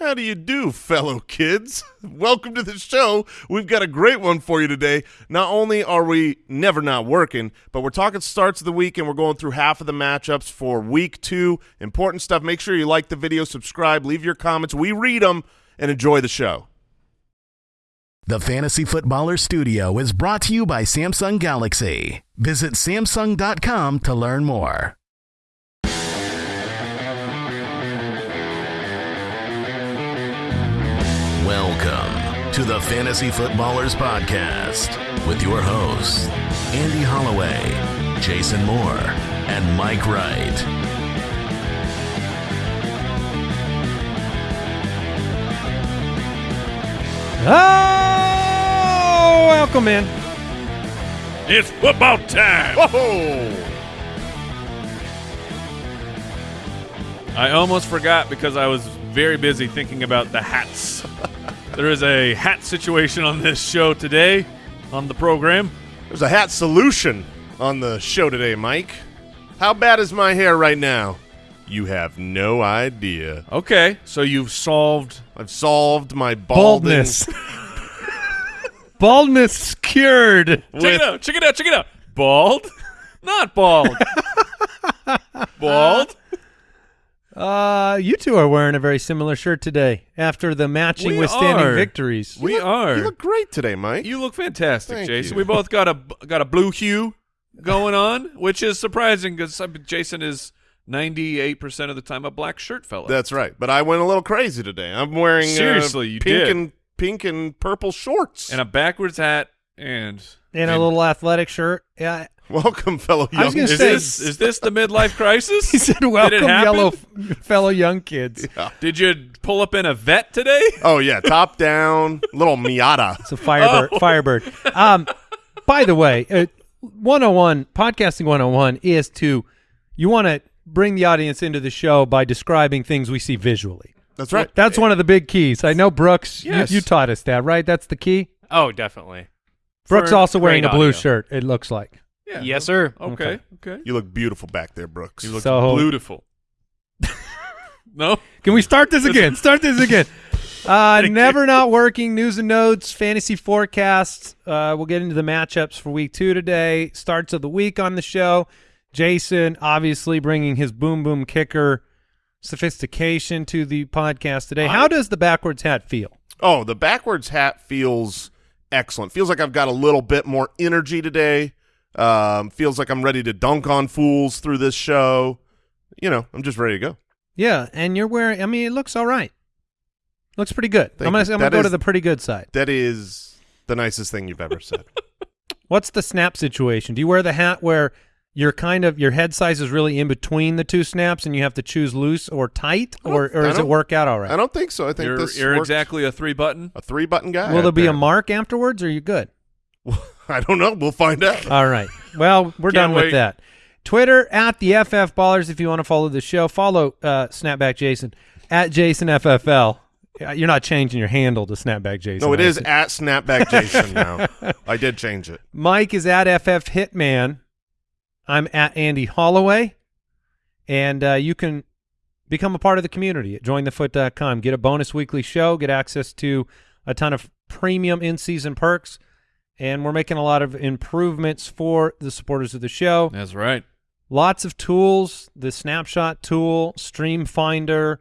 How do you do, fellow kids? Welcome to the show. We've got a great one for you today. Not only are we never not working, but we're talking starts of the week and we're going through half of the matchups for week two. Important stuff. Make sure you like the video, subscribe, leave your comments. We read them and enjoy the show. The Fantasy Footballer Studio is brought to you by Samsung Galaxy. Visit Samsung.com to learn more. To the Fantasy Footballers Podcast with your hosts, Andy Holloway, Jason Moore, and Mike Wright. Oh, welcome in. It's football time. Whoa! I almost forgot because I was very busy thinking about the hats. there is a hat situation on this show today on the program. There's a hat solution on the show today, Mike. How bad is my hair right now? You have no idea. Okay, so you've solved. I've solved my balding. Baldness. Baldness cured. Check it out. Check it out. Check it out. Bald, not bald. bald. Uh, you two are wearing a very similar shirt today after the matching We withstanding are. victories. We are. You look great today, Mike. You look fantastic, Thank Jason. you. We both got a got a blue hue going on, which is surprising because Jason is ninety eight percent of the time a black shirt fella. That's right. But I went a little crazy today. I'm wearing uh, Seriously, you pink did. and pink and purple shorts. and a backwards hat and and a little athletic shirt. Yeah. Welcome, fellow I was young. gonna Is say- this is this the midlife crisis? He said, welcome, it yellow f- fellow young kids. Did you pull up in a vet today? Oh yeah, top down, little Miata. It's a Firebird. Oh. Firebird. Um, by the way, uh, 101, podcasting 101 is to, you want to bring the audience into the show by describing things we see visually. That's right. That's one of the big keys. I know Brooks, you- Yes. you, taught us that, right? That's the key. Oh, definitely. Brooks For also wearing a blue audio. shirt, it looks like. Yeah. Yes, sir. Okay. Okay. You look beautiful back there, Brooks. You look So- beautiful. no. Can we start this again? Start this again. Uh, never not working news and notes, fantasy forecasts. Uh, we'll get into the matchups for week two today. Starts of the week on the show. Jason obviously bringing his boom boom kicker sophistication to the podcast today. How does the backwards hat feel? Oh, the backwards hat feels excellent. Feels like I've got a little bit more energy today. Um, feels like I'm ready to dunk on fools through this show. You know, I'm just ready to go. Yeah, and you're wearing. I mean, it looks all right. Looks pretty good. Thank I'm gonna. I'm gonna That go to the pretty good side. That is the nicest thing you've ever said. What's the snap situation? Do you wear the hat where you're kind of your head size is really in between the two snaps and you have to choose loose or tight, or, or does it work out all right? I don't think so. I think You're, this you're works. exactly a three button. a three button guy. Will there be a mark afterwards, or are you good? I don't know. We'll find out. All right. Well, we're done Can't with that. Twitter at the FF Ballers if you want to follow the show. Follow uh, Snapback Jason at Jason FFL. You're not changing your handle to Snapback Jason. no, it is at Snapback Jason now. I did change it. Mike is at FF Hitman. I'm at Andy Holloway. And uh, you can become a part of the community at jointhefoot.com. Get a bonus weekly show, get access to a ton of premium in season perks. And we're making a lot of improvements for the supporters of the show. That's right. Lots of tools, the snapshot tool, stream finder.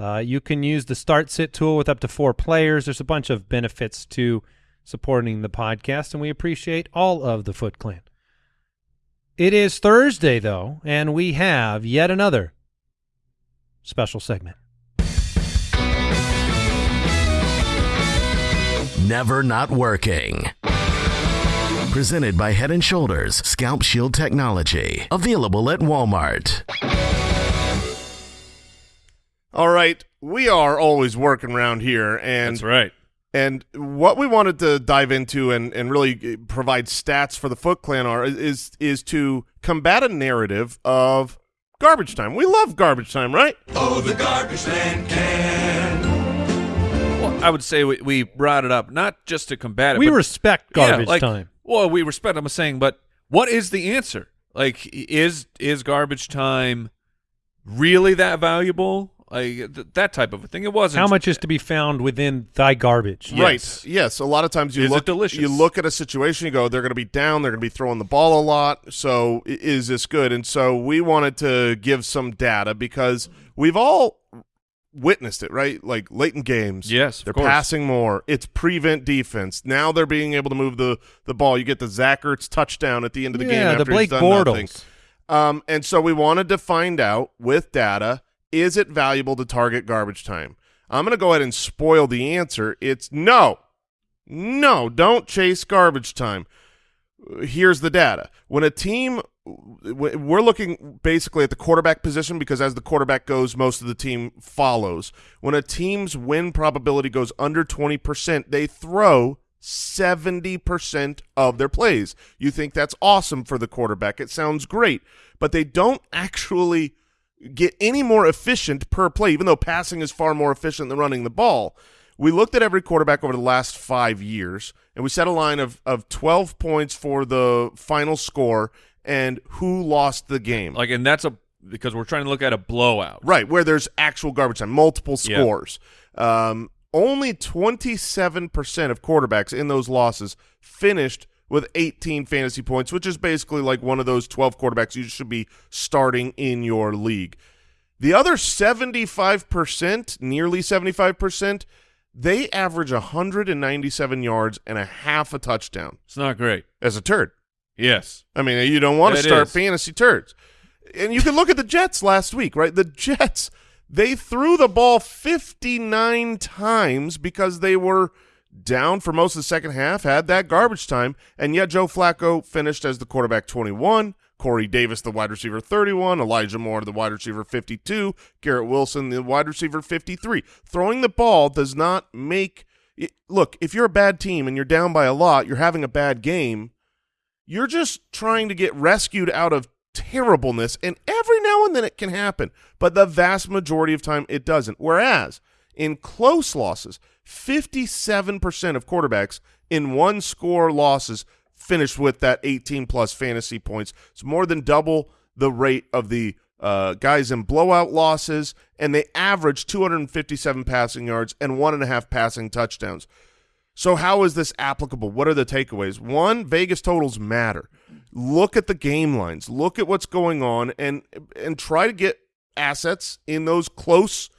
Uh, you can use the start sit tool with up to four players. There's a bunch of benefits to supporting the podcast, and we appreciate all of the Foot Clan. It is Thursday, though, and we have yet another special segment. Never Not Working. Presented by Head & Shoulders Scalp Shield Technology. Available at Walmart. All right, we are always working around here, and That's right. And what we wanted to dive into and, and really uh, provide stats for the Foot Clan are is is to combat a narrative of garbage time. We love garbage time, right? Well, I would say we, we brought it up not just to combat it. We but- respect Yeah, garbage like- time. Well, we respect. I'm saying, but what is the answer? Like, is is garbage time really that valuable? like th- that type of a thing. It wasn't How much is to be found within thy garbage? Yes. Right. Yes. A lot of times you Is look delicious? you look at a situation, you go, they're going to be down, they're going to be throwing the ball a lot. So is this good? And so we wanted to give some data because we've all witnessed it, right? Like late in games, Yes, they're course. passing more. It's prevent defense. Now they're being able to move the the ball. You get the Zach Ertz touchdown at the end of the game. yeah, after the Blake he's done nothing. Bortles. Um, and so we wanted to find out with data, is it valuable to target garbage time? I'm going to go ahead and spoil the answer. It's no. No, don't chase garbage time. Here's the data. When a team we're looking basically at the quarterback position because as the quarterback goes, most of the team follows. When a team's win probability goes under 20%, they throw 70% of their plays. You think that's awesome for the quarterback. It sounds great, but they don't actually get any more efficient per play, even though passing is far more efficient than running the ball. We looked at every quarterback over the last five years, and we set a line of, of 12 points for the final score and who lost the game. like, and that's a because we're trying to look at a blowout. Right, where there's actual garbage time, multiple scores. Um, only 27% of quarterbacks in those losses finished with 18 fantasy points, which is basically like one of those 12 quarterbacks you should be starting in your league. The other 75%, nearly 75%, they average 197 yards and a half a touchdown It's not great. as a turd. Yes. I mean, you don't want to start is. fantasy turds. And you can look at the Jets last week, right? The Jets, they threw the ball 59 times because they were down for most of the second half, had that garbage time, and yet Joe Flacco finished as the quarterback 21, Corey Davis, the wide receiver 31, Elijah Moore, the wide receiver 52, Garrett Wilson, the wide receiver 53. Throwing the ball does not make look, if you're a bad team and you're down by a lot, you're having a bad game, you're just trying to get rescued out of terribleness, and every now and then it can happen, but the vast majority of time it doesn't. Whereas in close losses, 57% of quarterbacks in one score losses finished with that 18 plus fantasy points. It's more than double the rate of the uh, guys in blowout losses, and they average 257 passing yards and one and a half passing touchdowns. So how is this applicable? What are the takeaways? One, Vegas totals matter. Look at the game lines. Look at what's going on and and try to get assets in those close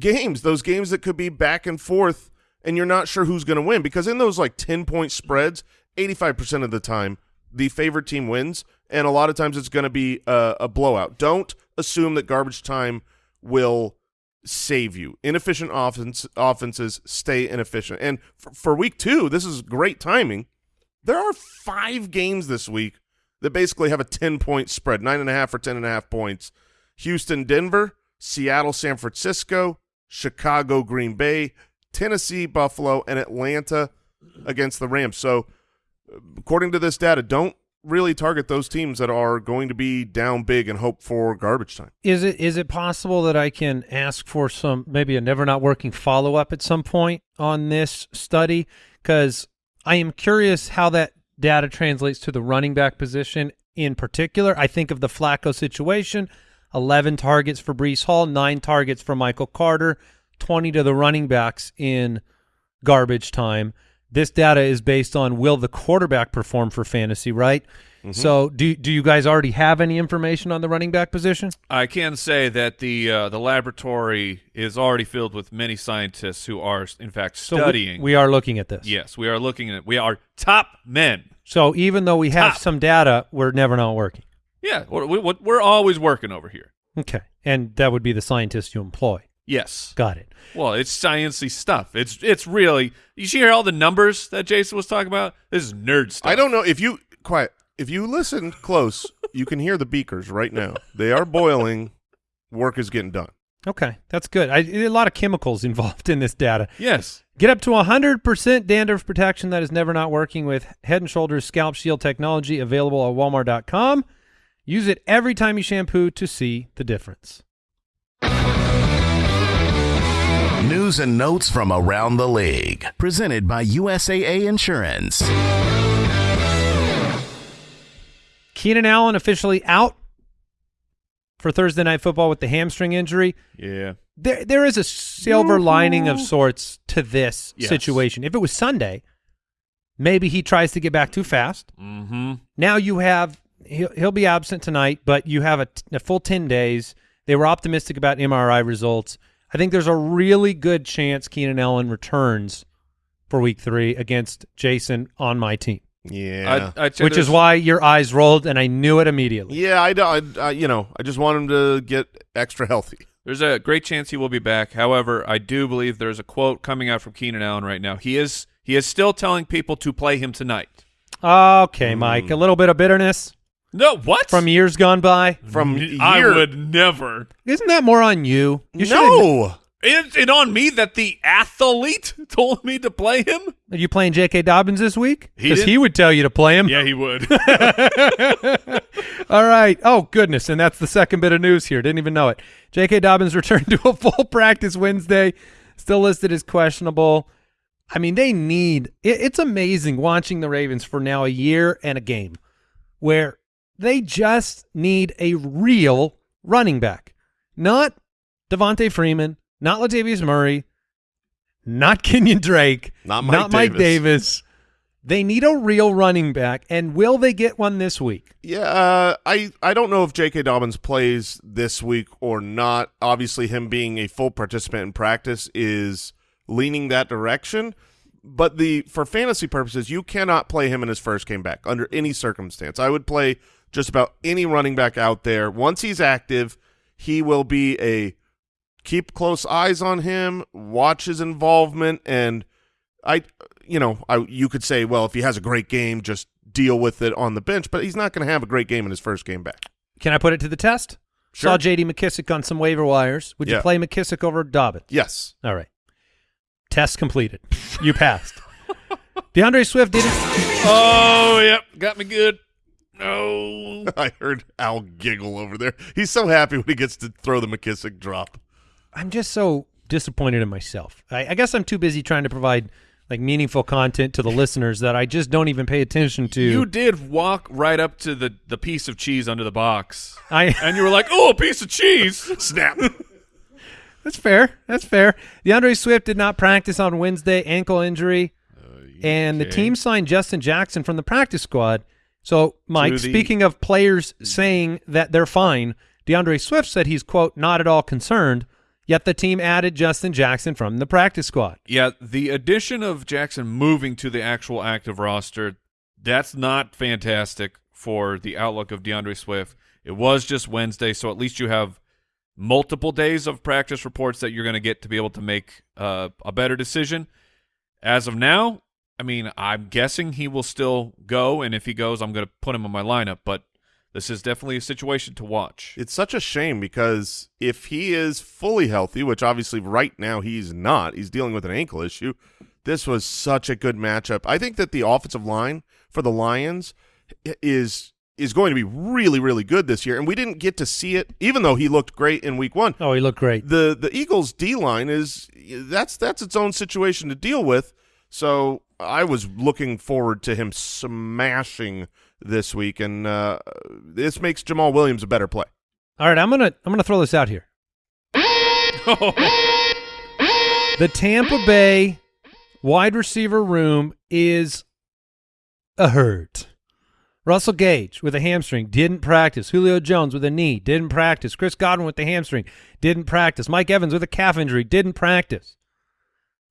games, those games that could be back and forth and you're not sure who's going to win because in those like 10 point spreads, 85% of the time the favorite team wins and a lot of times it's going to be a, a blowout. Don't assume that garbage time will save you. Inefficient offense, offenses stay inefficient. And for, for week two, this is great timing. There are five games this week that basically have a 10 point spread, nine and a half or 10 and a half points. Houston, Denver, Seattle, San Francisco, Chicago, Green Bay, Tennessee, Buffalo, and Atlanta against the Rams. So, according to this data, don't really target those teams that are going to be down big and hope for garbage time. Is it is it possible that I can ask for some maybe a never not working follow up at some point on this study? Because I am curious how that data translates to the running back position in particular. I think of the Flacco situation: eleven targets for Breece Hall, nine targets for Michael Carter, twenty to the running backs in garbage time. This data is based on will the quarterback perform for fantasy, right? So do do you guys already have any information on the running back position? I can say that the uh, the laboratory is already filled with many scientists who are, in fact, So we- studying. we, are looking at this. yes, we are looking at. We are top men. So even though we have Top. some data, we're never not working. Yeah, we're, we're always working over here. Okay, and that would be the scientists you employ. Yes. Got it. Well, it's sciencey stuff. It's it's really. You see all the numbers that Jason was talking about. This is nerd stuff. I don't know if you quiet. If you listen close, you can hear the beakers right now. They are boiling. Work is getting done. Okay, that's good. I, a lot of chemicals involved in this data. Yes. Get up to 100% dandruff protection that is never not working with Head & Shoulders Scalp Shield technology available at walmart.com. Use it every time you shampoo to see the difference. News and notes from around the league. Presented by USAA Insurance. Keenan Allen officially out for Thursday Night Football with the hamstring injury. Yeah. there there is a silver lining of sorts to this Yes. situation. If it was Sunday, maybe he tries to get back too fast. Mm-hmm. Now you have he'll, he'll be absent tonight, but you have a, t- a full 10 days. They were optimistic about MRI results. I think there's a really good chance Keenan Allen returns for week 3 against Jason on my team. Yeah. I'd, I'd say Which is why your eyes rolled and I knew it immediately. yeah, I, don't- I, I, you know, I just want him to get extra healthy. There's a great chance he will be back. However, I do believe there's a quote coming out from Keenan Allen right now. He is he is still telling people to play him tonight. Okay, Mike, hmm. a little bit of bitterness No, what? from years gone by. From I year- would never. Isn't that more on you? You should've- no. Is it on me that the athlete told me to play him? Are you playing J.K. Dobbins this week? Because didn't- he would tell you to play him. Yeah, he would. All right. Oh, goodness. And that's the second bit of news here. Didn't even know it. J.K. Dobbins returned to a full practice Wednesday, still listed as questionable. I mean, they need it, it's amazing watching the Ravens for now a year and a game where they just need a real running back. Not Devonta Freeman, not Latavius Murray, not Kenyon Drake, Not Mike Mike Davis. Davis. They need a real running back, and will they get one this week? Yeah, uh, I I don't know if J.K. Dobbins plays this week or not. Obviously, him being a full participant in practice is leaning that direction. But the for fantasy purposes, you cannot play him in his first game back under any circumstance. I would play just about any running back out there. Once he's active, he will be a keep close eyes on him, watch his involvement, and I, you know, I you could say, well, if he has a great game, just deal with it on the bench. But he's not going to have a great game in his first game back. Can I put it to the test? Sure. Saw J.D. McKissic on some waiver wires. Would you play McKissic over Dobbins? Yes, All right. Test completed. You passed. DeAndre Swift didn't. oh, yep, got me good. No. I heard Al giggle over there. He's so happy when he gets to throw the McKissic drop. I'm just so disappointed in myself. I, I guess I'm too busy trying to provide like meaningful content to the listeners that I just don't even pay attention to. You did walk right up to the, the piece of cheese under the box. I And you were like, oh, a piece of cheese. Snap. That's fair. That's fair. DeAndre Swift did not practice on Wednesday, ankle injury, uh, and the team signed Justin Jackson from the practice squad. So, Mike, speaking of players saying that they're fine, DeAndre Swift said he's quote not at all concerned. Yet the team added Justin Jackson from the practice squad. Yeah, the addition of Jackson moving to the actual active roster, that's not fantastic for the outlook of DeAndre Swift. It was just Wednesday, so at least you have multiple days of practice reports that you're going to get to be able to make uh, a better decision. As of now, I mean, I'm guessing he will still go, and if he goes, I'm going to put him in my lineup, but this is definitely a situation to watch. It's such a shame because if he is fully healthy, which obviously right now he's not, he's dealing with an ankle issue. This was such a good matchup. I think that the offensive line for the Lions is is going to be really really good this year and we didn't get to see it even though he looked great in week 1. Oh, he looked great. The the Eagles D line is that's that's its own situation to deal with. So I was looking forward to him smashing this week and uh, this makes Jamaal Williams a better play. All right, I'm gonna I'm gonna throw this out here. The Tampa Bay wide receiver room is a hurt. Russell Gage with a hamstring didn't practice. Julio Jones with a knee didn't practice. Chris Godwin with the hamstring didn't practice. Mike Evans with a calf injury didn't practice.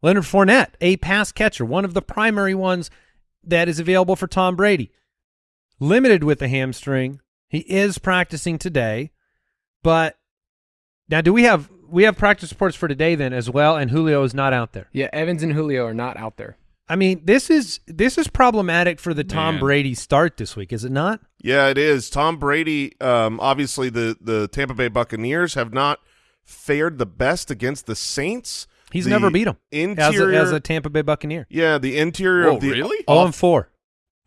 Leonard Fournette, a pass catcher, one of the primary ones that is available for Tom Brady, limited with the hamstring. He is practicing today, but now do we have we have practice reports for today then as well? And Julio is not out there. Yeah, Evans and Julio are not out there. I mean, this is this is problematic for the Tom Man. Brady start this week, is it not? Yeah, it is. Tom Brady, um, obviously the, the Tampa Bay Buccaneers have not fared the best against the Saints. He's The never beat him as a, as a Tampa Bay Buccaneer. yeah, the interior Whoa, of the really? Oh, and four.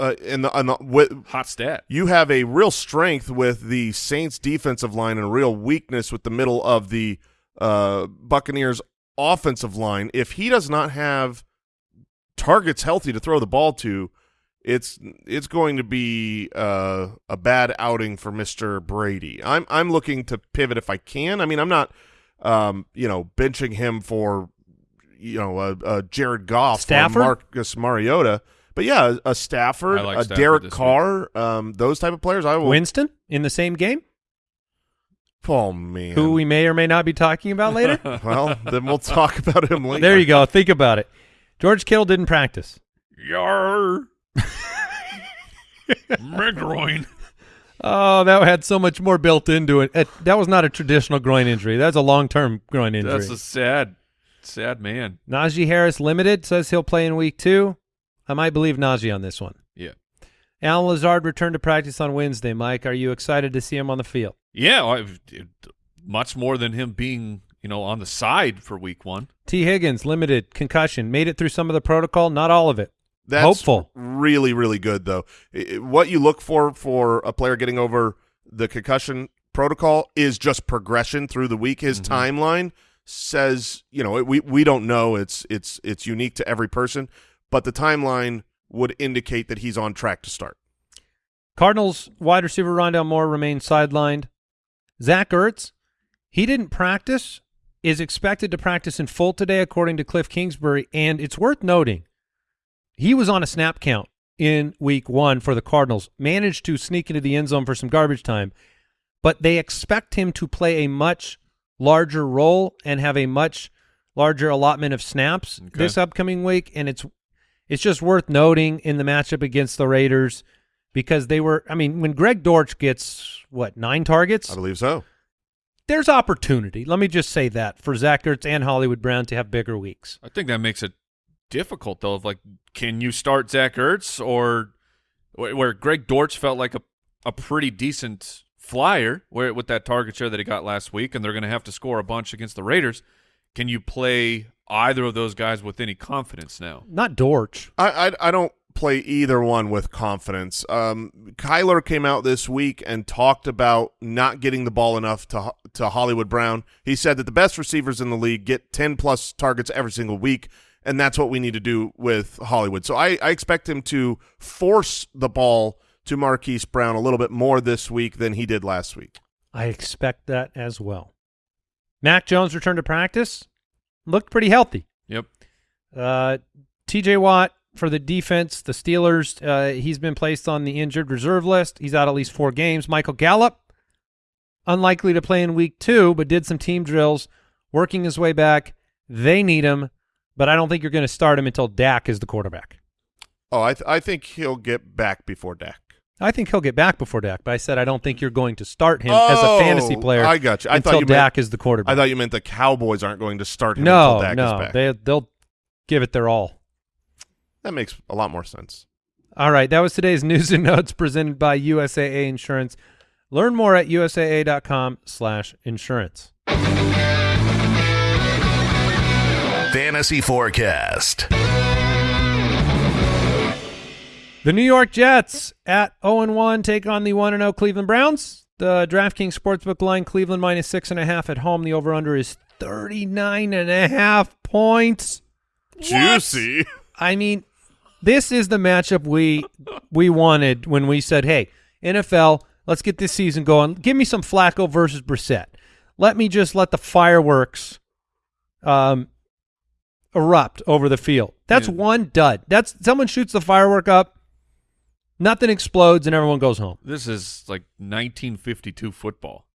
uh, and the, and the with, Hot stat. you have a real strength with the Saints defensive line and a real weakness with the middle of the uh, Buccaneers offensive line. If he does not have targets healthy to throw the ball to, it's it's going to be uh, a bad outing for Mr. Brady. I'm I'm looking to pivot if I can. I mean, I'm not um, you know, benching him for, you know, a, a Jared Goff Stafford? or Marcus Mariota. But yeah, a, a Stafford, like a Stafford Derek Carr, um, those type of players. I will. Winston in the same game, Oh man. who we may or may not be talking about later. well, then we'll talk about him later. there you go. Think about it. George Kittle didn't practice. Yar. McGroin. Oh, that had so much more built into it. it that was not a traditional groin injury. That's a long-term groin injury. That's a sad, sad man. Najee Harris limited says he'll play in week two. I might believe Najee on this one. Yeah. Allen Lazard returned to practice on Wednesday. Mike, are you excited to see him on the field? Yeah, I've, it, much more than him being, you know, on the side for week one. Tee Higgins limited concussion, made it through some of the protocol, not all of it. That's Hopeful. really, really good though. I- I- what you look for for a player getting over the concussion protocol is just progression through the week. His mm-hmm. timeline says, you know, we we don't know. It's it's it's unique to every person, but the timeline would indicate that he's on track to start. Cardinals wide receiver Rondale Moore remains sidelined. Zach Ertz, he didn't practice, is expected to practice in full today, according to Cliff Kingsbury. And it's worth noting, he was on a snap count in week one for the Cardinals, managed to sneak into the end zone for some garbage time, but they expect him to play a much larger role and have a much larger allotment of snaps Okay. this upcoming week. And it's it's just worth noting in the matchup against the Raiders because they were. I mean, when Greg Dortch gets what nine targets, I believe so. there's opportunity. Let me just say that for Zach Ertz and Hollywood Brown to have bigger weeks. I think that makes it difficult though. Of like, can you start Zach Ertz or where where Greg Dortch felt like a a pretty decent flyer where with that target share that he got last week, and they're going to have to score a bunch against the Raiders. Can you play either of those guys with any confidence now? Not Dortch. I, I I don't play either one with confidence. Um, Kyler came out this week and talked about not getting the ball enough to to Hollywood Brown. He said that the best receivers in the league get ten plus targets every single week, and that's what we need to do with Hollywood. So I, I expect him to force the ball to Marquise Brown a little bit more this week than he did last week. I expect that as well. Mac Jones returned to practice. Looked pretty healthy. Yep. Uh, T.J. Watt for the defense, the Steelers. Uh, he's been placed on the injured reserve list. He's out at least four games. Michael Gallup, unlikely to play in week two, but did some team drills, working his way back. They need him, but I don't think you're going to start him until Dak is the quarterback. Oh, I th- I think he'll get back before Dak. I think he'll get back before Dak, but I said I don't think you're going to start him as a fantasy Oh, player I got you. I until thought you Dak meant, is the quarterback. I thought you meant the Cowboys aren't going to start him no, until Dak is no, they they'll give it their all. that makes a lot more sense. All right, that was today's news and notes presented by USAA Insurance. Learn more at usaa.com/insurance. Fantasy Forecast. The New York Jets at 0-1 take on the 1-0 Cleveland Browns. The DraftKings Sportsbook line, Cleveland minus six and a half at home. The over-under is 39 and a half points. Juicy. I mean, this is the matchup we we wanted when we said, "Hey, NFL, let's get this season going. Give me some Flacco versus Brissett. Let me just let the fireworks um erupt over the field." That's Yeah. one dud. That's someone shoots the firework up, nothing explodes, and everyone goes home. This is like 1952 football.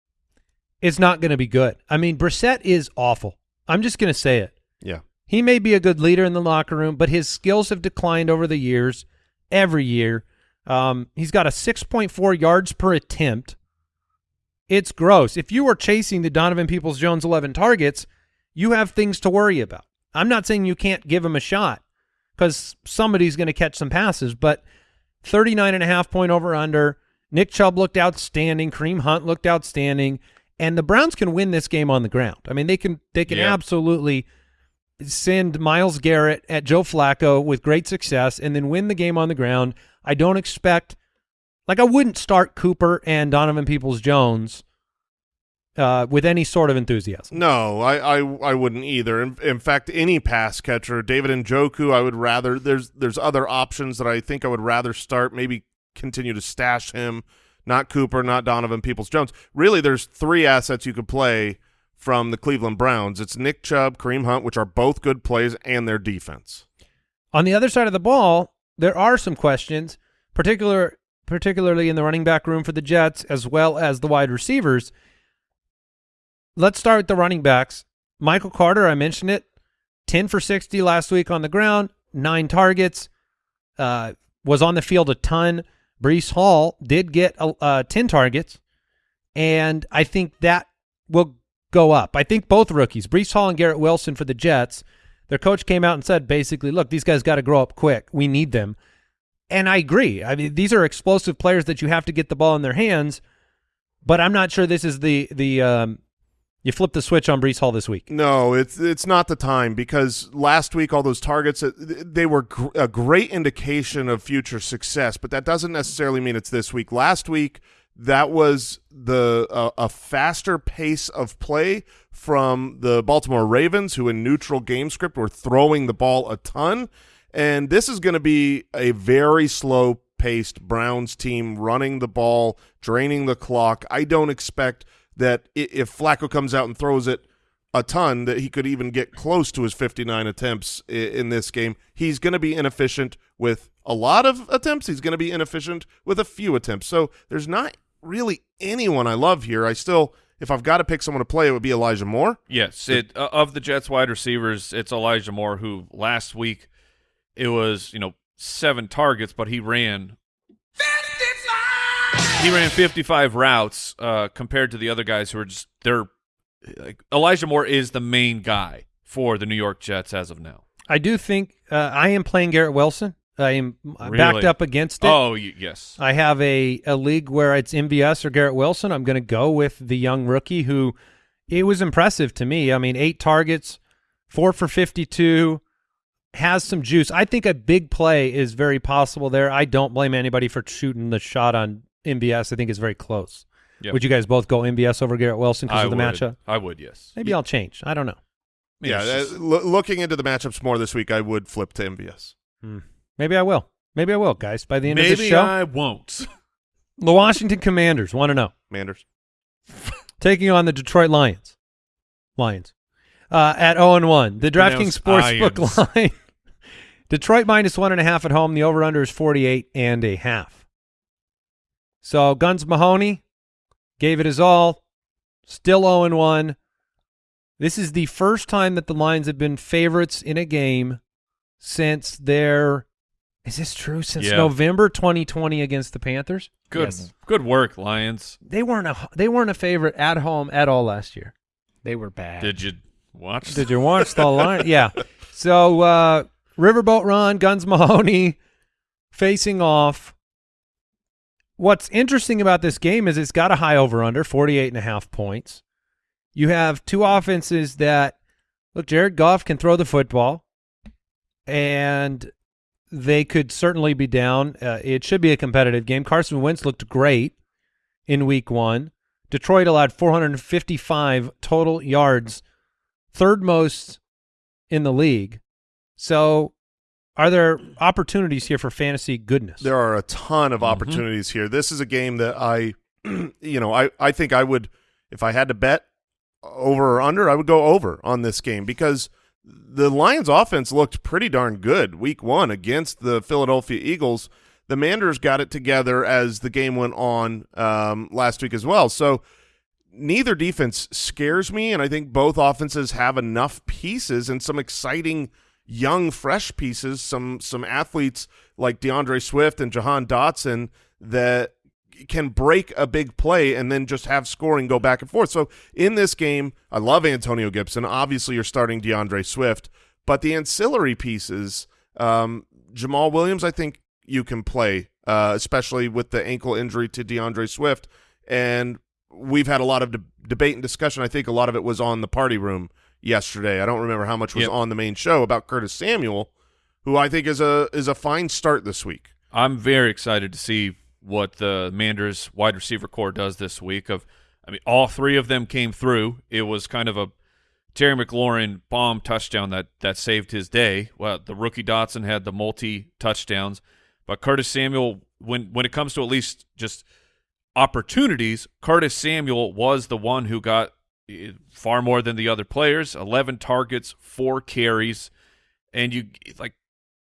It's not going to be good. I mean, Brissett is awful. I'm just going to say it. Yeah. He may be a good leader in the locker room, but his skills have declined over the years, every year. Um, he's got a 6.4 yards per attempt. It's gross. If you are chasing the Donovan Peoples Jones 11 targets, you have things to worry about. I'm not saying you can't give him a shot because somebody's going to catch some passes, but 39 and a half point over under. Nick Chubb looked outstanding. Kareem Hunt looked outstanding. And the Browns can win this game on the ground. I mean, they can they can Yeah. absolutely send Myles Garrett at Joe Flacco with great success and then win the game on the ground. I don't expect like I wouldn't start Cooper and Donovan Peoples Jones uh, with any sort of enthusiasm. No, I, I, I wouldn't either. In, in fact, any pass catcher, David and Njoku, I would rather. There's there's other options that I think I would rather start. Maybe continue to stash him. Not Cooper, not Donovan Peoples Jones. Really, there's three assets you could play from the Cleveland Browns. It's Nick Chubb, Kareem Hunt, which are both good plays, and their defense. On the other side of the ball, there are some questions, particular particularly in the running back room for the Jets as well as the wide receivers. Let's start with the running backs. Michael Carter, I mentioned it, 10 for 60 last week on the ground, nine targets, uh, was on the field a ton. Breece Hall did get uh, 10 targets, and I think that will go up. I think both rookies, Breece Hall and Garrett Wilson for the Jets, their coach came out and said basically, look, these guys got to grow up quick. We need them. And I agree. I mean, these are explosive players that you have to get the ball in their hands, but I'm not sure this is the the um, you flip the switch on Breece Hall this week. No, it's it's not the time because last week all those targets uh, they were gr a great indication of future success, but that doesn't necessarily mean it's this week. Last week that was the uh, a faster pace of play from the Baltimore Ravens, who in neutral game script were throwing the ball a ton, and this is going to be a very slow paced Browns team running the ball, draining the clock. I don't expect that if Flacco comes out and throws it a ton, that he could even get close to his 59 attempts in this game. He's going to be inefficient with a lot of attempts. He's going to be inefficient with a few attempts. So there's not really anyone I love here. I still, if I've got to pick someone to play, it would be Elijah Moore. Yes, it uh, of the Jets wide receivers, it's Elijah Moore who last week it was you know seven targets, but he ran. 55! He ran 55 routes uh, compared to the other guys who are just they're like Elijah Moore is the main guy for the New York Jets as of now. I do think uh, I am playing Garrett Wilson. I am really? backed up against it. Oh, yes. I have a, a league where it's MVS or Garrett Wilson. I'm going to go with the young rookie who it was impressive to me. I mean, eight targets, four for 52, has some juice. I think a big play is very possible there. I don't blame anybody for shooting the shot on MVS. I think it's very close. Yep. Would you guys both go MVS over Garrett Wilson because of the would. matchup? I would, yes. Maybe I'll change. I don't know. Yeah, It's uh, just- looking into the matchups more this week, I would flip to MVS. Maybe I will. Maybe I will, guys. By the end of maybe this show, I won't. the Washington Commanders want to know. Commanders taking on the Detroit Lions. Lions. Uh, at 0 and 1. The DraftKings Pronounced Sportsbook line. Detroit minus one and a half at home. The over under is 48 and a half. So Guns Mahoney gave it his all. Still 0 and 1. This is the first time that the Lions have been favorites in a game since their is this true? Since Yeah. November 2020 against the Panthers? Good, Yes. good work, Lions. They weren't a they weren't a favorite at home at all last year. They were bad. Did you watch? Did you watch the Lions? Yeah. So uh, Riverboat Ron, Guns Mahoney facing off. What's interesting about this game is it's got a high over under, 48 and a half points. You have two offenses that look, Jared Goff can throw the football and they could certainly be down. Uh, it should be a competitive game. Carson Wentz looked great in week one. Detroit allowed 455 total yards third most in the league. So, are there opportunities here for fantasy goodness? There are a ton of opportunities here. This is a game that I, you know, I, I think I would, if I had to bet over or under, I would go over on this game because the Lions offense looked pretty darn good week one against the Philadelphia Eagles. The Manders got it together as the game went on um, last week as well. So neither defense scares me, and I think both offenses have enough pieces and some exciting young, fresh pieces, some some athletes like DeAndre Swift and Jahan Dotson that can break a big play and then just have scoring go back and forth. So in this game, I love Antonio Gibson. Obviously, you're starting DeAndre Swift, but the ancillary pieces, um, Jamaal Williams, I think you can play, uh, especially with the ankle injury to DeAndre Swift. And we've had a lot of de- debate and discussion. I think a lot of it was on the party room yesterday. I don't remember how much was Yep. on the main show about Curtis Samuel, who I think is a is a fine start this week. I'm very excited to see what the Manders wide receiver core does this week. Of, I mean, all three of them came through. It was kind of a Terry McLaurin bomb touchdown that that saved his day. Well, the rookie Dotson had the multi touchdowns, but Curtis Samuel, when when it comes to at least just opportunities, Curtis Samuel was the one who got far more than the other players. Eleven targets, four carries, and you like.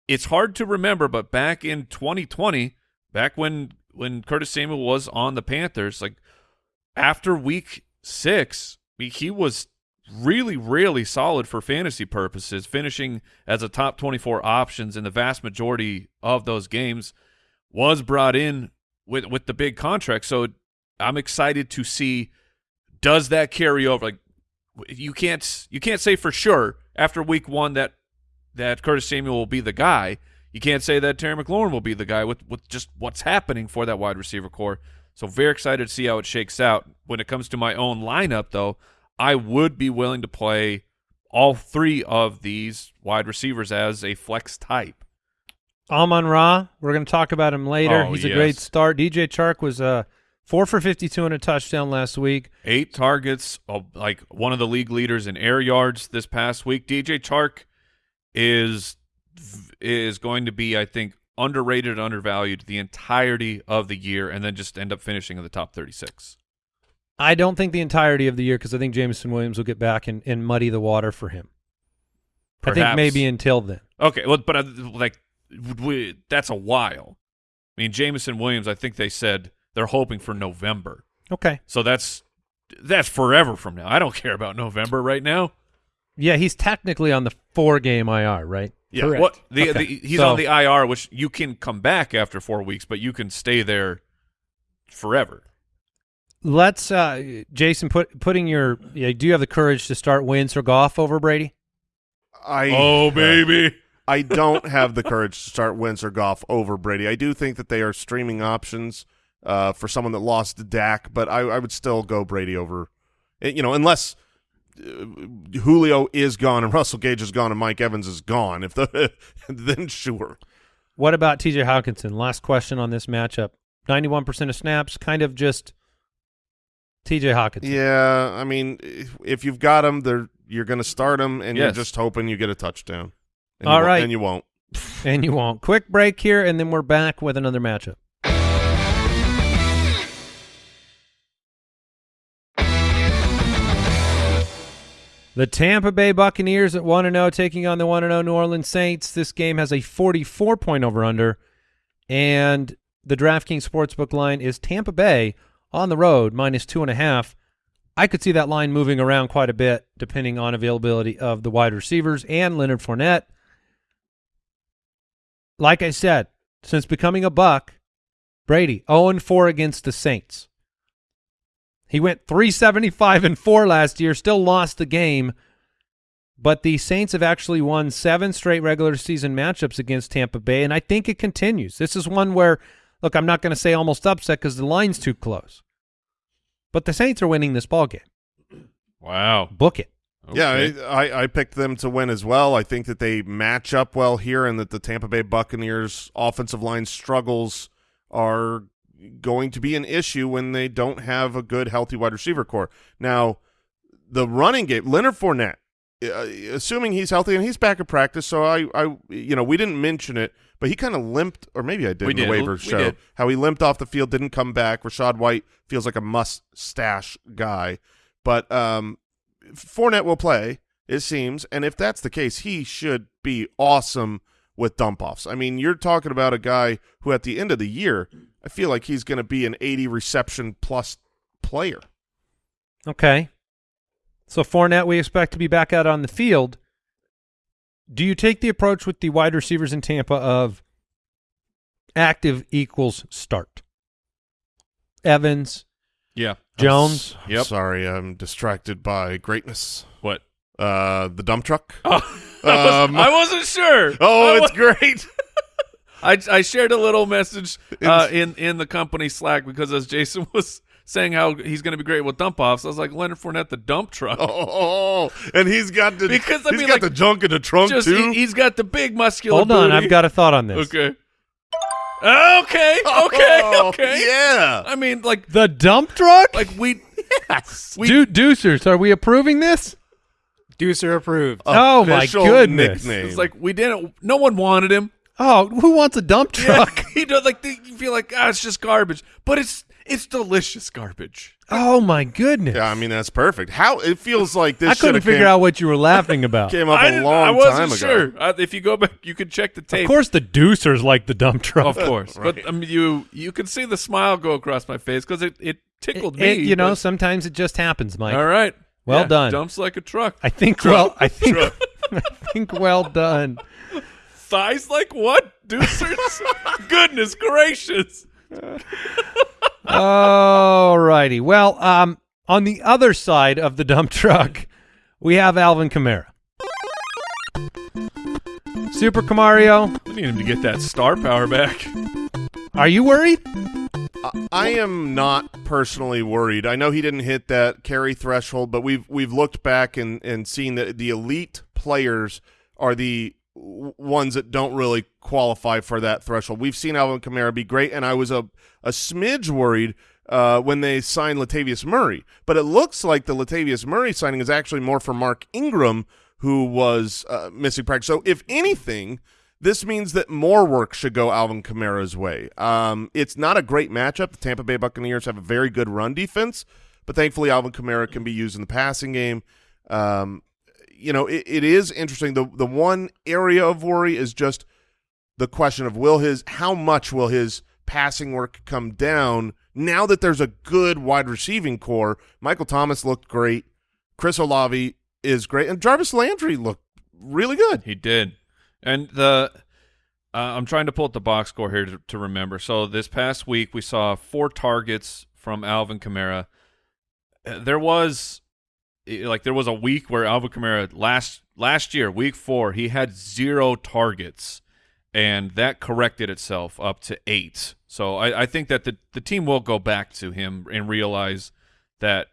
It's hard to remember, but back in 2020, back when when Curtis Samuel was on the Panthers, like after week six, he- he was really, really solid for fantasy purposes, finishing as a top 24 options in the vast majority of those games. Was brought in with with the big contract, so I'm excited to see does that carry over. Like you can't you can't say for sure after week one that that Curtis Samuel will be the guy. You can't say that Terry McLaurin will be the guy with with just what's happening for that wide receiver core. So very excited to see how it shakes out. When it comes to my own lineup, though, I would be willing to play all three of these wide receivers as a flex type. Amon Ra, we're going to talk about him later. Oh, He's a great start. DJ Chark was uh, four for 52 and a touchdown last week. Eight targets, uh, like one of the league leaders in air yards this past week. DJ Chark is is going to be, I think, underrated undervalued the entirety of the year, and then just end up finishing in the top thirty-six. I don't think the entirety of the year because I think Jameson Williams will get back and, and muddy the water for him. I think maybe until then. Okay, well, but uh, like we, that's a while. I mean, Jameson Williams. I think they said they're hoping for November, Okay. so that's that's forever from now. I don't care about November right now. Yeah, he's technically on the four game IR, right? Yeah. Correct. What the, Okay. the he's So- on the IR, which you can come back after four weeks, but you can stay there forever. Let's, uh, Jason, put putting your. Yeah, do you have the courage to start Wentz or Goff over Brady? I Oh baby, I don't have the courage to start Wentz or Goff over Brady. I do think that they are streaming options uh, for someone that lost Dak, but I, I would still go Brady over. eh, You know, unless uh, Julio is gone and Russell Gage is gone and Mike Evans is gone. If the then sure. What about TJ Hockenson? Last question on this matchup. 91% of snaps, kind of just TJ Hockenson. Yeah, I mean, if, you've got him, they're you're going to start him, and you're just hoping you get a touchdown. And All you right. and you won't. And you won't. Quick break here, and then we're back with another matchup. The Tampa Bay Buccaneers at 1 0 taking on the 1 0 New Orleans Saints. This game has a 44 point over under, and the DraftKings Sportsbook line is Tampa Bay on the road minus two and a half. I could see that line moving around quite a bit depending on availability of the wide receivers and Leonard Fournette. Like I said, since becoming a Buck, Brady 0 4 against the Saints. He went 375 and 4 last year, still lost the game, but the Saints have actually won seven straight regular season matchups against Tampa Bay, and I think it continues. This is one where, look, I'm not going to say almost upset because the line's too close, but the Saints are winning this ball game. wow. Book it. Yeah, Okay. I, I I picked them to win as well. I think that they match up well here, and that the Tampa Bay Buccaneers offensive line struggles are going to be an issue when they don't have a good, healthy wide receiver core. Now, the running game, Leonard Fournette, uh, assuming he's healthy and he's back at practice, so I, I, you know, we didn't mention it, but he kind of limped, or maybe I did We in the did. waiver We show, did. how he limped off the field, didn't come back. Rachaad White feels like a must-stash guy, but um, Fournette will play, it seems, and if that's the case, he should be awesome with dump offs. I mean, you're talking about a guy who, at the end of the year, I feel like he's going to be an 80 reception plus player. Okay. So Fournette, we expect to be back out on the field. Do you take the approach with the wide receivers in Tampa of active equals start? Evans, Yeah. Jones. Yep. Sorry, I'm distracted by greatness. What? Uh, the dump truck. Oh, I, was, Um, I wasn't sure. Oh, I it's wa- great. I, I shared a little message uh, in in the company Slack because as Jason was saying how he's going to be great with dump offs, I was like Leonard Fournette, the dump truck. Oh, and he's got the Because, I he's mean, got like, the junk in the trunk Just too. he, has got the big muscular. hold on, booty. I've got a thought on this. Okay. Okay. Okay. Oh, Okay. Yeah. I mean, like, The dump truck? like we. Yes. we Du- Deucers, are we approving this? Deucer approved. oh my Official goodness! nickname. It's like we didn't. No one wanted him. Oh, who wants a dump truck? you know, like the, you feel like ah, it's just garbage, but it's It's delicious garbage. Oh my goodness! Yeah, I mean that's perfect. How it feels like this. I couldn't figure came, out what you were laughing about. came up I a long I wasn't time sure. ago. Uh, if you go back, you can check the tape. of course, the deucers like the dump truck. of course. But um, you you can see the smile go across my face because it, it tickled me. It- you know, sometimes it just happens, Mike. all right. Well Yeah, done. Dumps like a truck. I think. Well, I think. I think. Well done. Thighs like what? Deucers? Goodness gracious. All righty. Well, um, on the other side of the dump truck, we have Alvin Kamara. Super Camario, I need him to get that star power back. are you worried? I am not personally worried. I know he didn't hit that carry threshold, but we've we've looked back and and seen that the elite players are the w- ones that don't really qualify for that threshold. We've seen Alvin Kamara be great, and I was a a smidge worried uh, when they signed Latavius Murray, but it looks like the Latavius Murray signing is actually more for Mark Ingram, who was uh, missing practice. So if anything. This means that more work should go Alvin Kamara's way. Um, it's not a great matchup. The Tampa Bay Buccaneers have a very good run defense, but thankfully Alvin Kamara can be used in the passing game. Um, you know, it, it is interesting. The the one area of worry is just the question of will his how much will his passing work come down now that there's a good wide receiving core. Michael Thomas looked great. Chris Olave is great, and Jarvis Landry looked really good. He did. And the uh, I'm trying to pull up the box score here to, to remember. So this past week we saw four targets from Alvin Kamara. Uh, There was like there was a week where Alvin Kamara last last year, week 4, he had 0 targets and that corrected itself up to 8. So I, I think that the the team will go back to him and realize that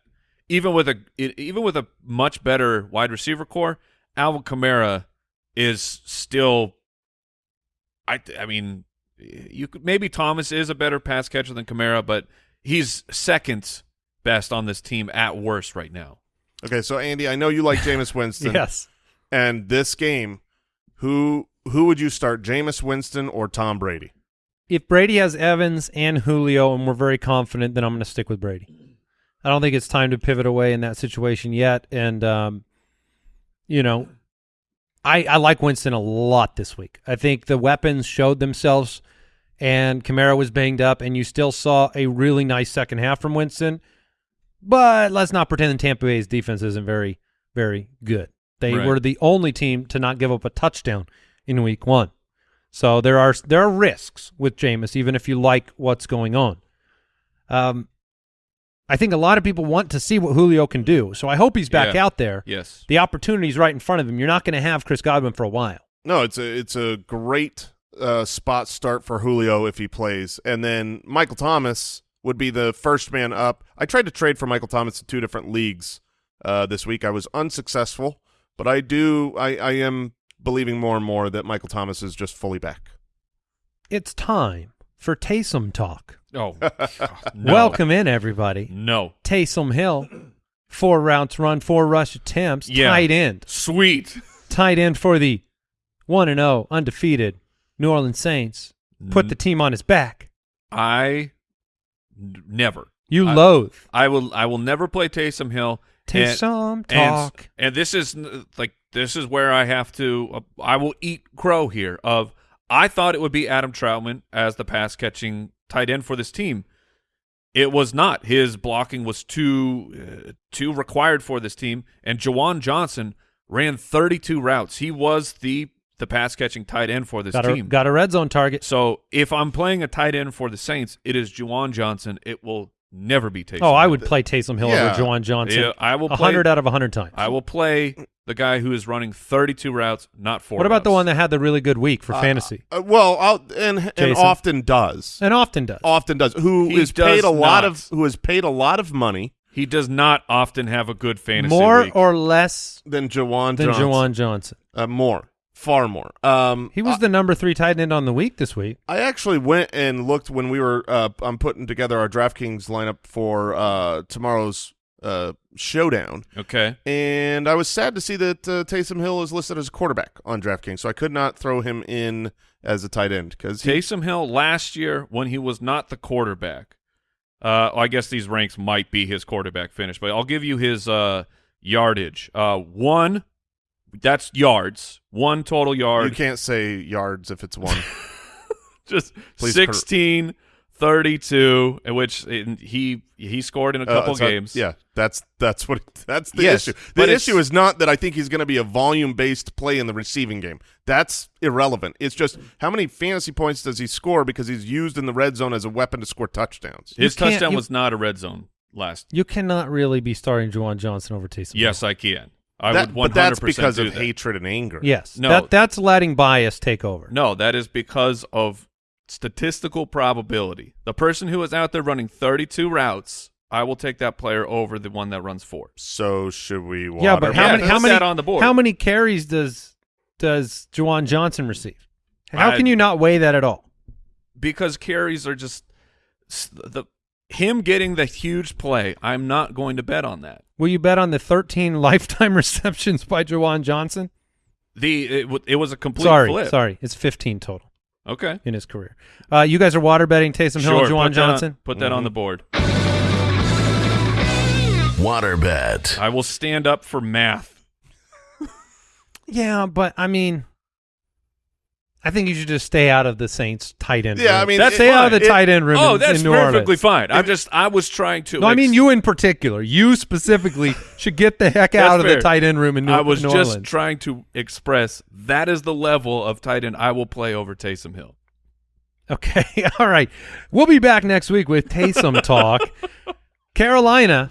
even with a even with a much better wide receiver core, Alvin Kamara is still I I mean you could maybe Thomas is a better pass catcher than Kamara, but he's second best on this team at worst right now. Okay, so Andy, I know you like Jameis Winston. Yes. And this game, who who would you start, Jameis Winston or Tom Brady? If Brady has Evans and Julio, and we're very confident, then I'm going to stick with Brady. I don't think it's time to pivot away in that situation yet. And, um, you know, I, I like Winston a lot this week. I think the weapons showed themselves, and Kamara was banged up, and you still saw a really nice second half from Winston. But let's not pretend that Tampa Bay's defense isn't very, very good. They Right. were the only team to not give up a touchdown in week one. So there are there are risks with Jameis, even if you like what's going on. Um, I think a lot of people want to see what Julio can do, so I hope he's back Yeah. out there. Yes. The opportunity's right in front of him. You're not going to have Chris Godwin for a while. No, it's a it's a great uh, spot start for Julio if he plays, and then Michael Thomas would be the first man up. I tried to trade for Michael Thomas in two different leagues uh, this week. I was unsuccessful, but I do I, I am believing more and more that Michael Thomas is just fully back. It's time for Taysom talk. Oh. No. Welcome in, everybody. No. Taysom Hill, four routes run, four rush attempts, Yeah. tight end, Sweet. tight end for the one and zero undefeated New Orleans Saints. Put the team on his back. I n- never. You I- loathe I will I will never play Taysom Hill. and- Taysom and, talk. and this is like this is where I have to uh, I will eat crow here of I thought it would be Adam Trautman as the pass catching tight end for this team. It was not. His blocking was too uh, too required for this team and Juwan Johnson ran 32 routes. He was the the pass catching tight end for this got a, team. got a red zone target. so if I'm playing a tight end for the Saints, it is Juwan Johnson. It will never be Taysom. Oh, I would play Taysom Hill Yeah. over Juwan Johnson. Yeah, I will a play- hundred out of a hundred times. I will play the guy who is running 32 routes, not four. what about the one that had the really good week for fantasy Uh, well, I'll, and and often does, and often does? often does. Who He is paid does a lot of who has paid a lot of money he does not often have a good fantasy More week. or less than Juwan than Johnson. Juwan Johnson. Uh, more, far more. Um, He was the number three tight end on the week this week. I actually went and looked when we were uh, I'm putting together our DraftKings lineup for uh, tomorrow's uh, showdown, okay. and I was sad to see that uh, Taysom Hill is listed as a quarterback on DraftKings, so I could not throw him in as a tight end because he Taysom Hill last year when he was not the quarterback, Uh, I guess these ranks might be his quarterback finish, but I'll give you his uh, yardage. Uh, one, that's yards. One total yard. You can't say yards if it's one. Just Please 16, 32, in which in- he he scored in a Uh, couple so- games. Yeah, that's that's what that's the Yes, issue. The issue is not that I think he's going to be a volume based play in the receiving game. That's irrelevant. It's just how many fantasy points does he score because he's used in the red zone as a weapon to score touchdowns. His touchdown you- was not a red zone last. You cannot really be starting Juwan Johnson over Taysom. Yes, I can. I That- would 100% but that's because do of that. hatred and anger. Yes. No. That that's letting bias take over. No, that is because of statistical probability. The person who is out there running 32 routes, I will take that player over the one that runs four. So should we? Yeah, but how Yeah, many how many on the board. how many carries does does Juwan Johnson receive? How I- can you not weigh that at all? because carries are just the him getting the huge play. I'm not going to bet on that. Will you bet on the 13 lifetime receptions by Juwan Johnson? The it, w- it was a complete sorry, flip. sorry, it's 15 total Okay. in his career. Uh, you guys are water betting Taysom Hill Sure. and Juwan put that on- Johnson. put that on the board. Waterbed. I will stand up for math. Yeah, but I mean, I think you should just stay out of the Saints tight end. Yeah, room. I mean, That's it- stay out of the it- tight end room. Oh, in, that's in New perfectly Orleans. fine. I'm just I was trying to. No, I mean you in particular. You specifically should get the heck That's out of fair. the tight end room in New, I was New just Orleans. trying to express that is the level of tight end I will play over Taysom Hill. Okay, all right. We'll be back next week with Taysom talk. Carolina,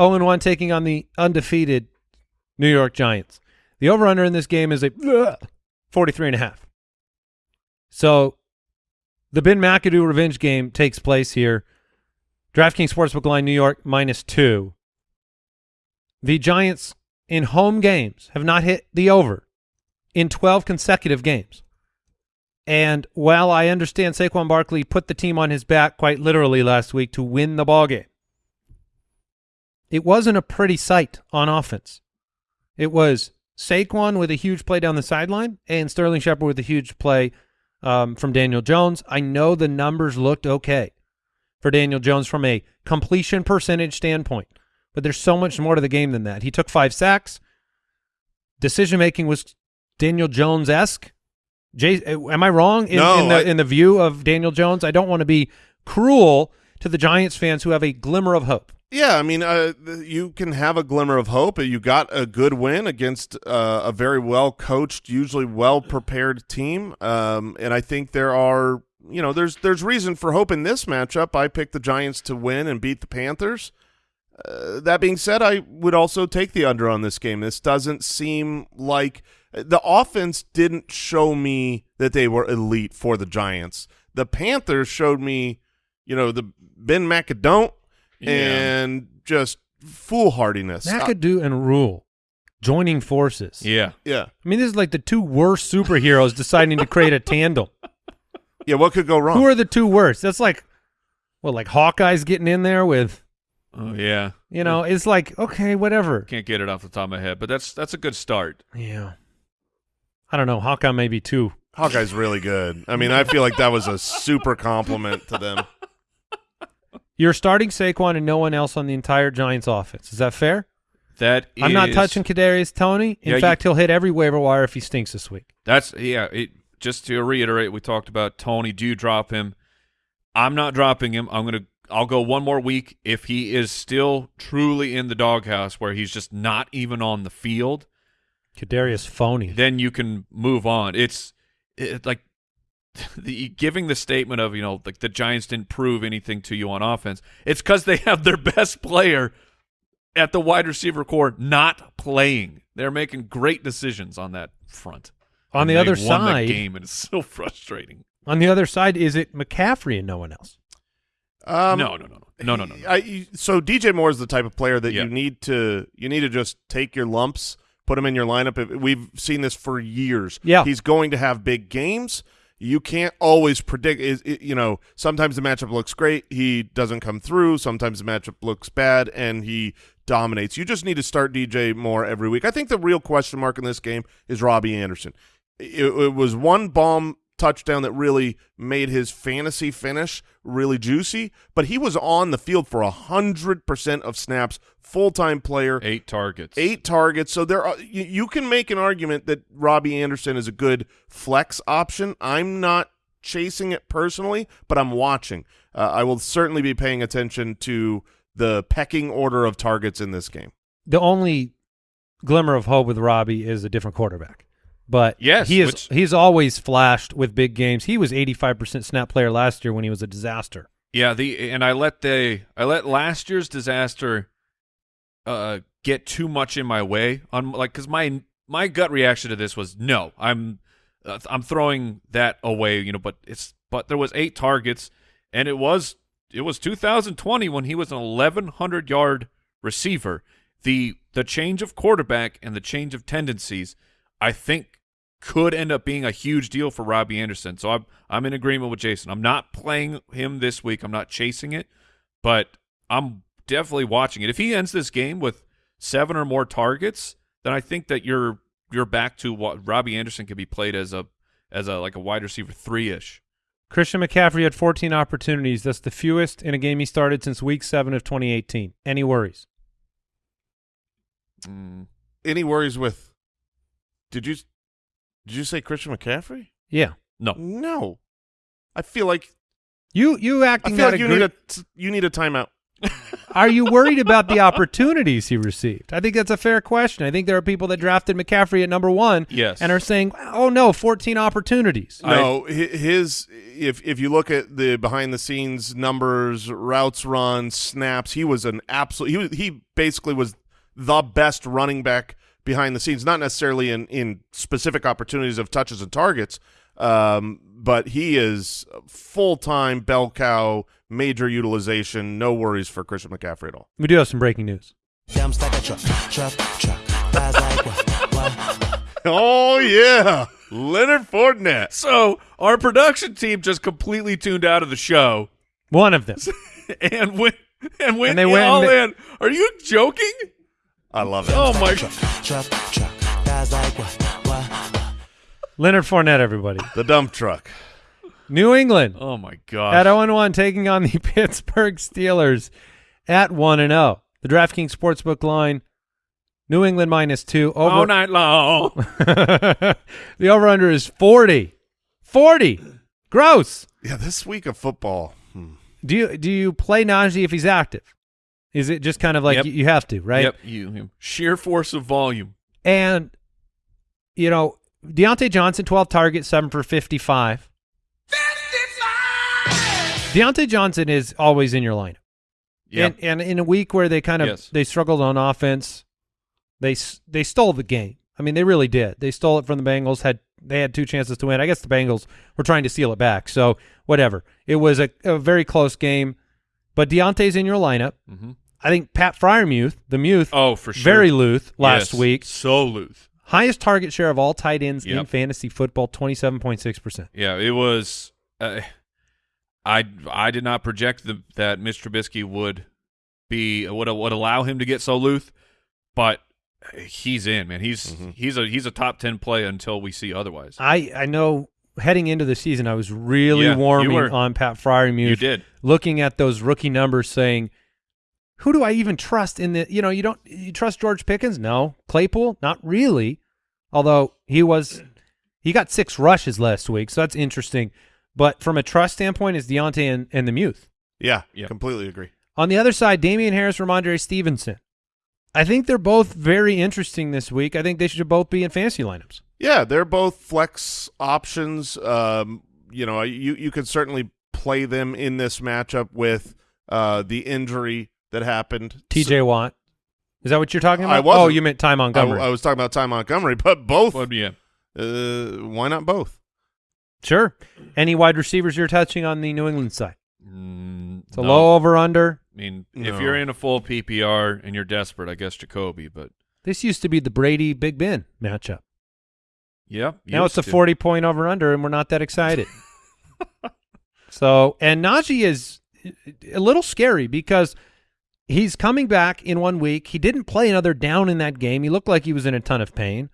0 1 taking on the undefeated New York Giants. The over under in this game is a 43 and a half. So the Ben McAdoo revenge game takes place here. DraftKings Sportsbook line New York minus two. The Giants in home games have not hit the over in 12 consecutive games. And while I understand Saquon Barkley put the team on his back quite literally last week to win the ball game, it wasn't a pretty sight on offense. It was Saquon with a huge play down the sideline and Sterling Shepard with a huge play um, from Daniel Jones. I know the numbers looked okay for Daniel Jones from a completion percentage standpoint, but there's so much more to the game than that. He took five sacks. Decision making was Daniel Jones esque. Jay, am I wrong in, No, in the I- in the view of Daniel Jones? I don't want to be cruel to the Giants fans who have a glimmer of hope. Yeah, I mean, uh, you can have a glimmer of hope. You got a good win against uh, a very well coached, usually well prepared team, um, and I think there are, you know, there's there's reason for hope in this matchup. I picked the Giants to win and beat the Panthers. Uh, that being said, I would also take the under on this game. This doesn't seem like the offense didn't show me that they were elite for the Giants. The Panthers showed me, you know, the Ben McAdoo Yeah. and just foolhardiness. McAdoo and Rhule joining forces. Yeah. yeah, I mean, this is like the two worst superheroes deciding to create a tandem. yeah. What could go wrong? Who are the two worst? That's like, well, like Hawkeye's getting in there with, Oh yeah. you know, it's like okay, whatever. Can't get it off the top of my head, but that's that's a good start. Yeah, I don't know. Hawkeye may be too. Hawkeye's really good. I mean, I feel like that was a super compliment to them. You're starting Saquon and no one else on the entire Giants offense. Is that fair? That I'm not touching Kadarius Toney. In Yeah, you- fact, he'll hit every waiver wire if he stinks this week. That's yeah. It, just to reiterate, we talked about Toney. Do you drop him? I'm not dropping him. I'm gonna. I'll go one more week if he is still truly in the doghouse where he's just not even on the field. Kadarius phony. Then you can move on. It's it, like the giving the statement of you know like the Giants didn't prove anything to you on offense. It's because they have their best player at the wide receiver core not playing. They're making great decisions on that front. On And the other won that side- game and it's so frustrating. On the other side, is it McCaffrey and no one else? Um, no, no, no, no, no, no, no. no. I, so DJ Moore is the type of player that Yeah. you need to you need to just take your lumps, put him in your lineup. We've seen this for years. Yeah. he's going to have big games. You can't always predict. Is you know sometimes the matchup looks great, he doesn't come through. Sometimes the matchup looks bad, and he dominates. You just need to start DJ Moore every week. I think the real question mark in this game is Robbie Anderson. It, it was one bomb touchdown that really made his fantasy finish really juicy, but he was on the field for 100% of snaps, full-time player, Eight targets. eight targets. So there are you, you can make an argument that Robbie Anderson is a good flex option. I'm not chasing it personally, but I'm watching. Uh, I will certainly be paying attention to the pecking order of targets in this game. The only glimmer of hope with Robbie is a different quarterback. But Yes, he is which- he's always flashed with big games. He was 85% snap player last year when he was a disaster. Yeah, the and I let the I let last year's disaster uh get too much in my way on like cuz my my gut reaction to this was no. I'm uh, I'm throwing that away, you know, but it's but there was 8 targets and it was it was 2020 when he was an 1100 yard receiver. The the change of quarterback and the change of tendencies I think could end up being a huge deal for Robbie Anderson. So I'm I'm in agreement with Jason. I'm not playing him this week. I'm not chasing it, but I'm definitely watching it. If he ends this game with seven or more targets, then I think that you're you're back to what Robbie Anderson could be played as a as a like a wide receiver three ish. Christian McCaffrey had 14 opportunities. That's the fewest in a game he started since week 7 of 2018. Any worries? Mm. Any worries with? Did you did you say Christian McCaffrey? Yeah. No, No, I feel like You you acting. I feel like you need a you need a timeout. Are you worried about the opportunities he received? I think that's a fair question. I think there are people that drafted McCaffrey at number 1 Yes. and are saying, "Oh no, 14 opportunities." No, hi- his if if you look at the behind the scenes numbers, routes run, snaps, he was an absolute. He was, he basically was the best running back behind the scenes. Not necessarily in in specific opportunities of touches and targets, um, but he is full time bell cow, major utilization. No worries for Christian McCaffrey at all. We do have some breaking news. Oh yeah, Leonard Fournette. So our production team just completely tuned out of the show One of them. and went and went And they went all and in. Are you joking? I love it. Oh my! Truck, truck, truck. Flies like what, what? Leonard Fournette, everybody. The dump truck. New England Oh my god. at 0 1 taking on the Pittsburgh Steelers at 1 and 0. The DraftKings Sportsbook line New England minus 2 all over night long. The over under is 40. 40. Gross. Yeah, this week of football. hmm. Do you do you play Najee if he's active? Is it just kind of like Yep. you, you have to, right? Yep, you you- sheer force of volume. And you know, Diontae Johnson, 12 targets, 7 for 55. Diontae Johnson is always in your lineup. Yep. And, and in a week where they kind of Yes. they struggled on offense, they they stole the game. I mean, they really did. They stole it from the Bengals. Had they had two chances to win? I guess the Bengals were trying to steal it back. So whatever. It was a, a very close game. But Diontae's in your lineup. Mhm. I think Pat Freiermuth, the Muth, Oh, for sure. very Luth last Yes, week. So Luth. Highest target share of all tight ends in fantasy football, twenty seven point six percent. Yeah, it was. Uh, I I did not project the, that Mitch Trubisky would be would would allow him to get so Luth, but he's in man. He's Mhm. he's a he's a top ten play until we see otherwise. I I know heading into the season, I was really Yeah, warming were. on Pat Freiermuth. you did. looking at those rookie numbers saying who do I even trust in the you know you don't you trust George Pickens? No. Claypool? Not really. Although he was he got six rushes last week so that's interesting. But from a trust standpoint is Diontae and, and the Muth. Yeah, Yeah. completely agree. on the other side Damien Harris Rhamondre Stevenson. I think they're both very interesting this week. I think they should both be in fantasy lineups. Yeah, they're both flex options. Um, you know, you you could certainly play them in this matchup with uh, the injury that happened. TJ Watt is that what you're talking about? I about wasn't. oh you meant Ty So, I, Montgomery I was talking about Ty Montgomery, but both. But yeah, Uh, why not both? sure any wide receivers you're touching on the New England side mm, it's a no. low over under I mean, No. if you're in a full PPR and you're desperate, I guess Jacoby. But This used to be the Brady Big Ben matchup. yeah, Now it's used a to. 40 point over under, and we're not that excited. so, and Najee is a little scary because he's coming back in one week. He didn't play another down in that game. He looked like he was in a ton of pain.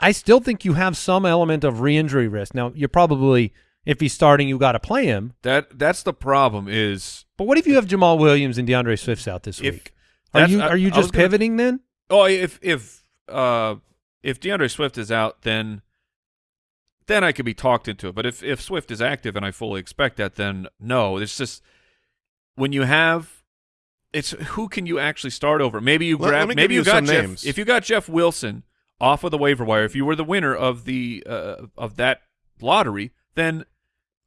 I still think you have some element of re-injury risk. Now, you're probably if he's starting, you got to play him. That that's the problem. Is But what if you have Jamaal Williams and D'Andre Swift's out this week? Are you are you just gonna- pivoting then? Oh, if if uh if D'Andre Swift is out, then then I could be talked into it. But if if Swift is active and I fully expect that, then no. It's just when you have it's who can you actually start over? Maybe you grab let me maybe you you got some Jeff, names. if you got Jeff Wilson off of the waiver wire, if you were the winner of the uh, of that lottery, then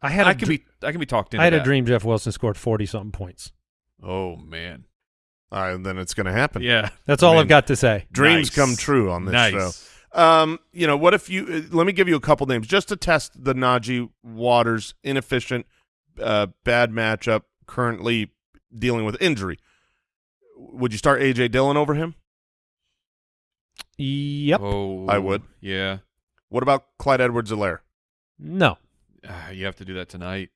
I had I can dr- be I can be talked into I had a dream Jeff Wilson scored forty something points. Oh man. All right, then it's going to happen. Yeah. That's all I I've got to say. Dreams Nice. come true on this nice. show. Um, you know, what if you? Uh, let me give you a couple names just to test the Najee Waters inefficient, uh, bad matchup. Currently dealing with injury. Would you start AJ Dillon over him? Yep. Oh, I would. Yeah. What about Clyde Edwards-Helaire? No. Ah, you have to do that tonight.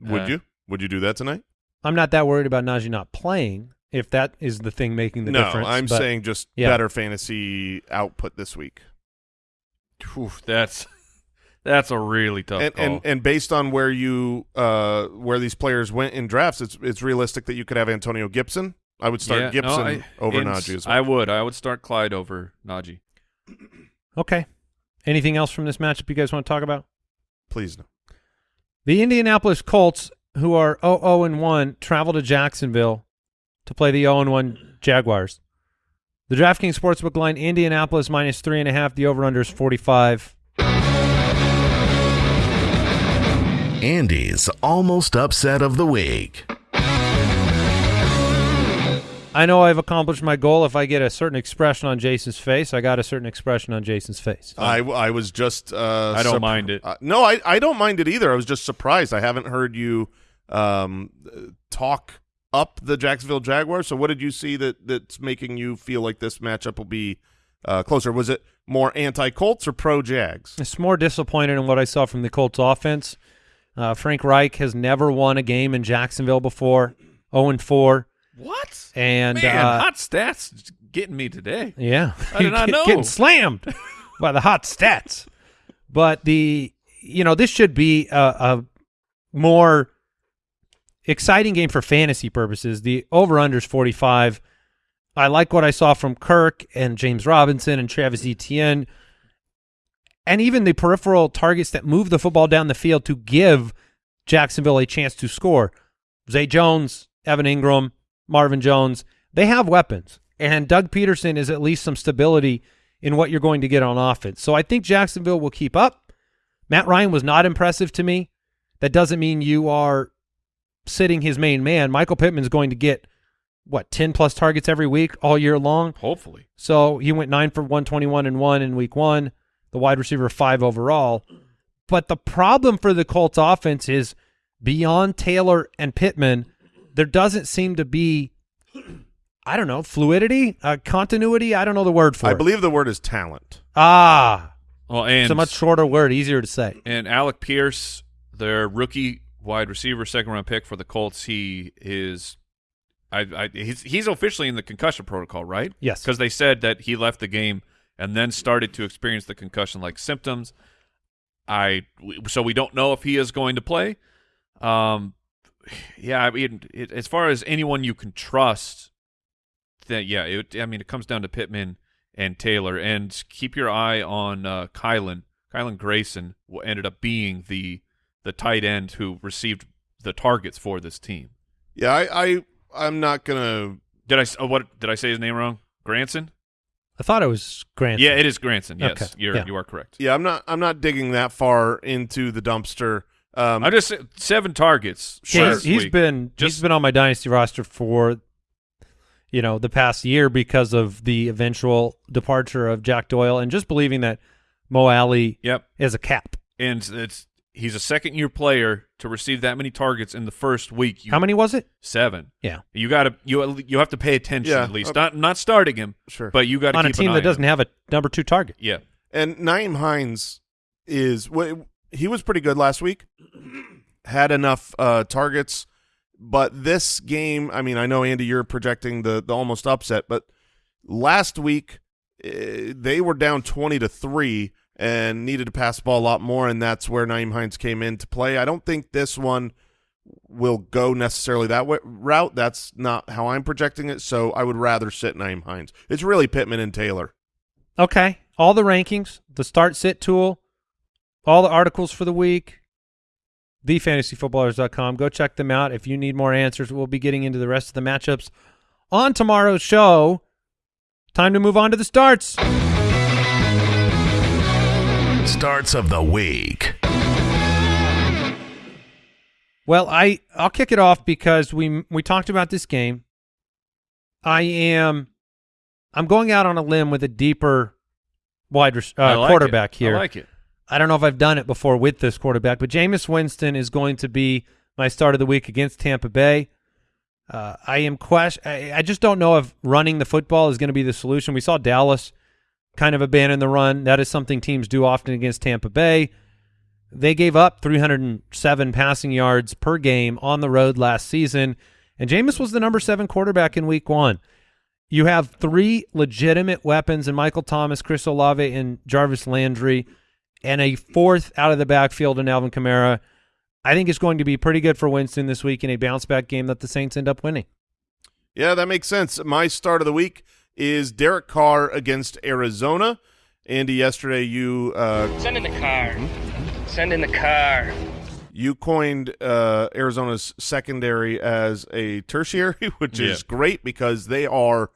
Would Uh, you? Would you do that tonight? I'm not that worried about Najee not playing. If that is the thing making the no, difference, I'm but saying just yeah. better fantasy output this week. Whew, that's that's a really tough and, call. and and based on where you uh where these players went in drafts, it's it's realistic that you could have Antonio Gibson. I would start Yeah, no, Gibson I- over and Najee as I would. I would start Clyde over Najee. okay. Anything else from this matchup you guys want to talk about? Please no. The Indianapolis Colts, who are 0 and 1, travel to Jacksonville to play the 0 and 1 Jaguars. The DraftKings Sportsbook line, Indianapolis minus three and a half. The over/under is 45. Andy's almost upset of the week. I know I've accomplished my goal. If I get a certain expression on Jason's face, I got a certain expression on Jason's face. I, I was just uh I don't mind it. uh, no, I I don't mind it either. I was just surprised. I haven't heard you um talk up the Jacksonville Jaguars. So what did you see that that's making you feel like this matchup will be uh closer? Was it more anti-Colts or pro-Jags? It's more disappointed in what I saw from the Colts offense. Uh, Frank Reich has never won a game in Jacksonville before, 0 and 4. What? And Man, uh, hot stats getting me today. Yeah, I did not know. Getting slammed by the hot stats. But the you know this should be a, a more exciting game for fantasy purposes. The over under is forty five. I like what I saw from Kirk and James Robinson and Travis Etienne, and even the peripheral targets that move the football down the field to give Jacksonville a chance to score. Zay Jones, Evan Engram, Marvin Jones, they have weapons. And Doug Pederson is at least some stability in what you're going to get on offense. So I think Jacksonville will keep up. Matt Ryan was not impressive to me. That doesn't mean you are sitting his main man. Michael Pittman's going to get what 10 plus targets every week all year long. Hopefully. So he went 9 for 121 and 1 in week 1, the wide receiver 5 overall. But the problem for the Colts offense is beyond Taylor and Pittman, there doesn't seem to be I don't know, fluidity, uh, continuity, I don't know the word for I it. believe the word is talent. ah, Well, and it's a much shorter word, easier to say. and Alec Pierce, their rookie wide receiver, second round pick for the Colts, he is. I, I he's he's officially in the concussion protocol, right? Yes. because they said that he left the game and then started to experience the concussion like symptoms. I so we don't know if he is going to play. Um, yeah, I mean, it, as far as anyone you can trust, that yeah, it, I mean, it comes down to Pittman and Taylor, and keep your eye on uh, Kylan. Kylan Grayson ended up being the the tight end who received the targets for this team. Yeah, I, I I'm not gonna. Did I oh, what did I say his name wrong? Granson? I thought it was Grant. Yeah, it is Granson. Yes, Okay, you're yeah. you are correct. Yeah, I'm not. I'm not digging that far into the dumpster. Um, I just seven targets. Yeah, last he's, he's week. been He's been on my dynasty roster for you know the past year because of the eventual departure of Jack Doyle and just believing that Mo Alley Yep, is a cap. and it's he's a second year player to receive that many targets in the first week. You, How many was it? Seven. Yeah, You got to you you have to pay attention Yeah, at least. okay. Not not starting him, sure. but you got to on a team an that doesn't him. have a number two target. Yeah, And Nyheim Hines is he was pretty good last week. Had enough uh, targets, but this game, I mean, I know Andy, you're projecting the the almost upset, but last week eh, they were down 20 to 3 and needed to pass the ball a lot more, and that's where Nyheim Hines came in to play. I don't think this one will go necessarily that way, route. That's not how I'm projecting it, so I would rather sit Nyheim Hines. It's really Pittman and Taylor. Okay. All the rankings, the start sit tool, all the articles for the week, thefantasyfootballers.com. Go check them out. If you need more answers, we'll be getting into the rest of the matchups on tomorrow's show. Time to move on to the starts. Starts of the week. Well, I I'll kick it off because we we talked about this game. I am I'm going out on a limb with a deeper wide res- uh, like quarterback it. here. I like it. I don't know if I've done it before with this quarterback, but Jameis Winston is going to be my start of the week against Tampa Bay. Uh, I am question. I, I just don't know if running the football is going to be the solution. We saw Dallas kind of abandon the run. That is something teams do often against Tampa Bay. They gave up 307 passing yards per game on the road last season, and Jameis was the number seven quarterback in Week One. You have three legitimate weapons in Michael Thomas, Chris Olave, and Jarvis Landry, and a fourth out of the backfield in Alvin Kamara. I think it's going to be pretty good for Winston this week in a bounce back game that the Saints end up winning. Yeah, that makes sense. My start of the week is Derek Carr against Arizona. Andy, yesterday you uh, Send in the car. Send in the car. you coined uh, Arizona's secondary as a tertiary, which is great because they are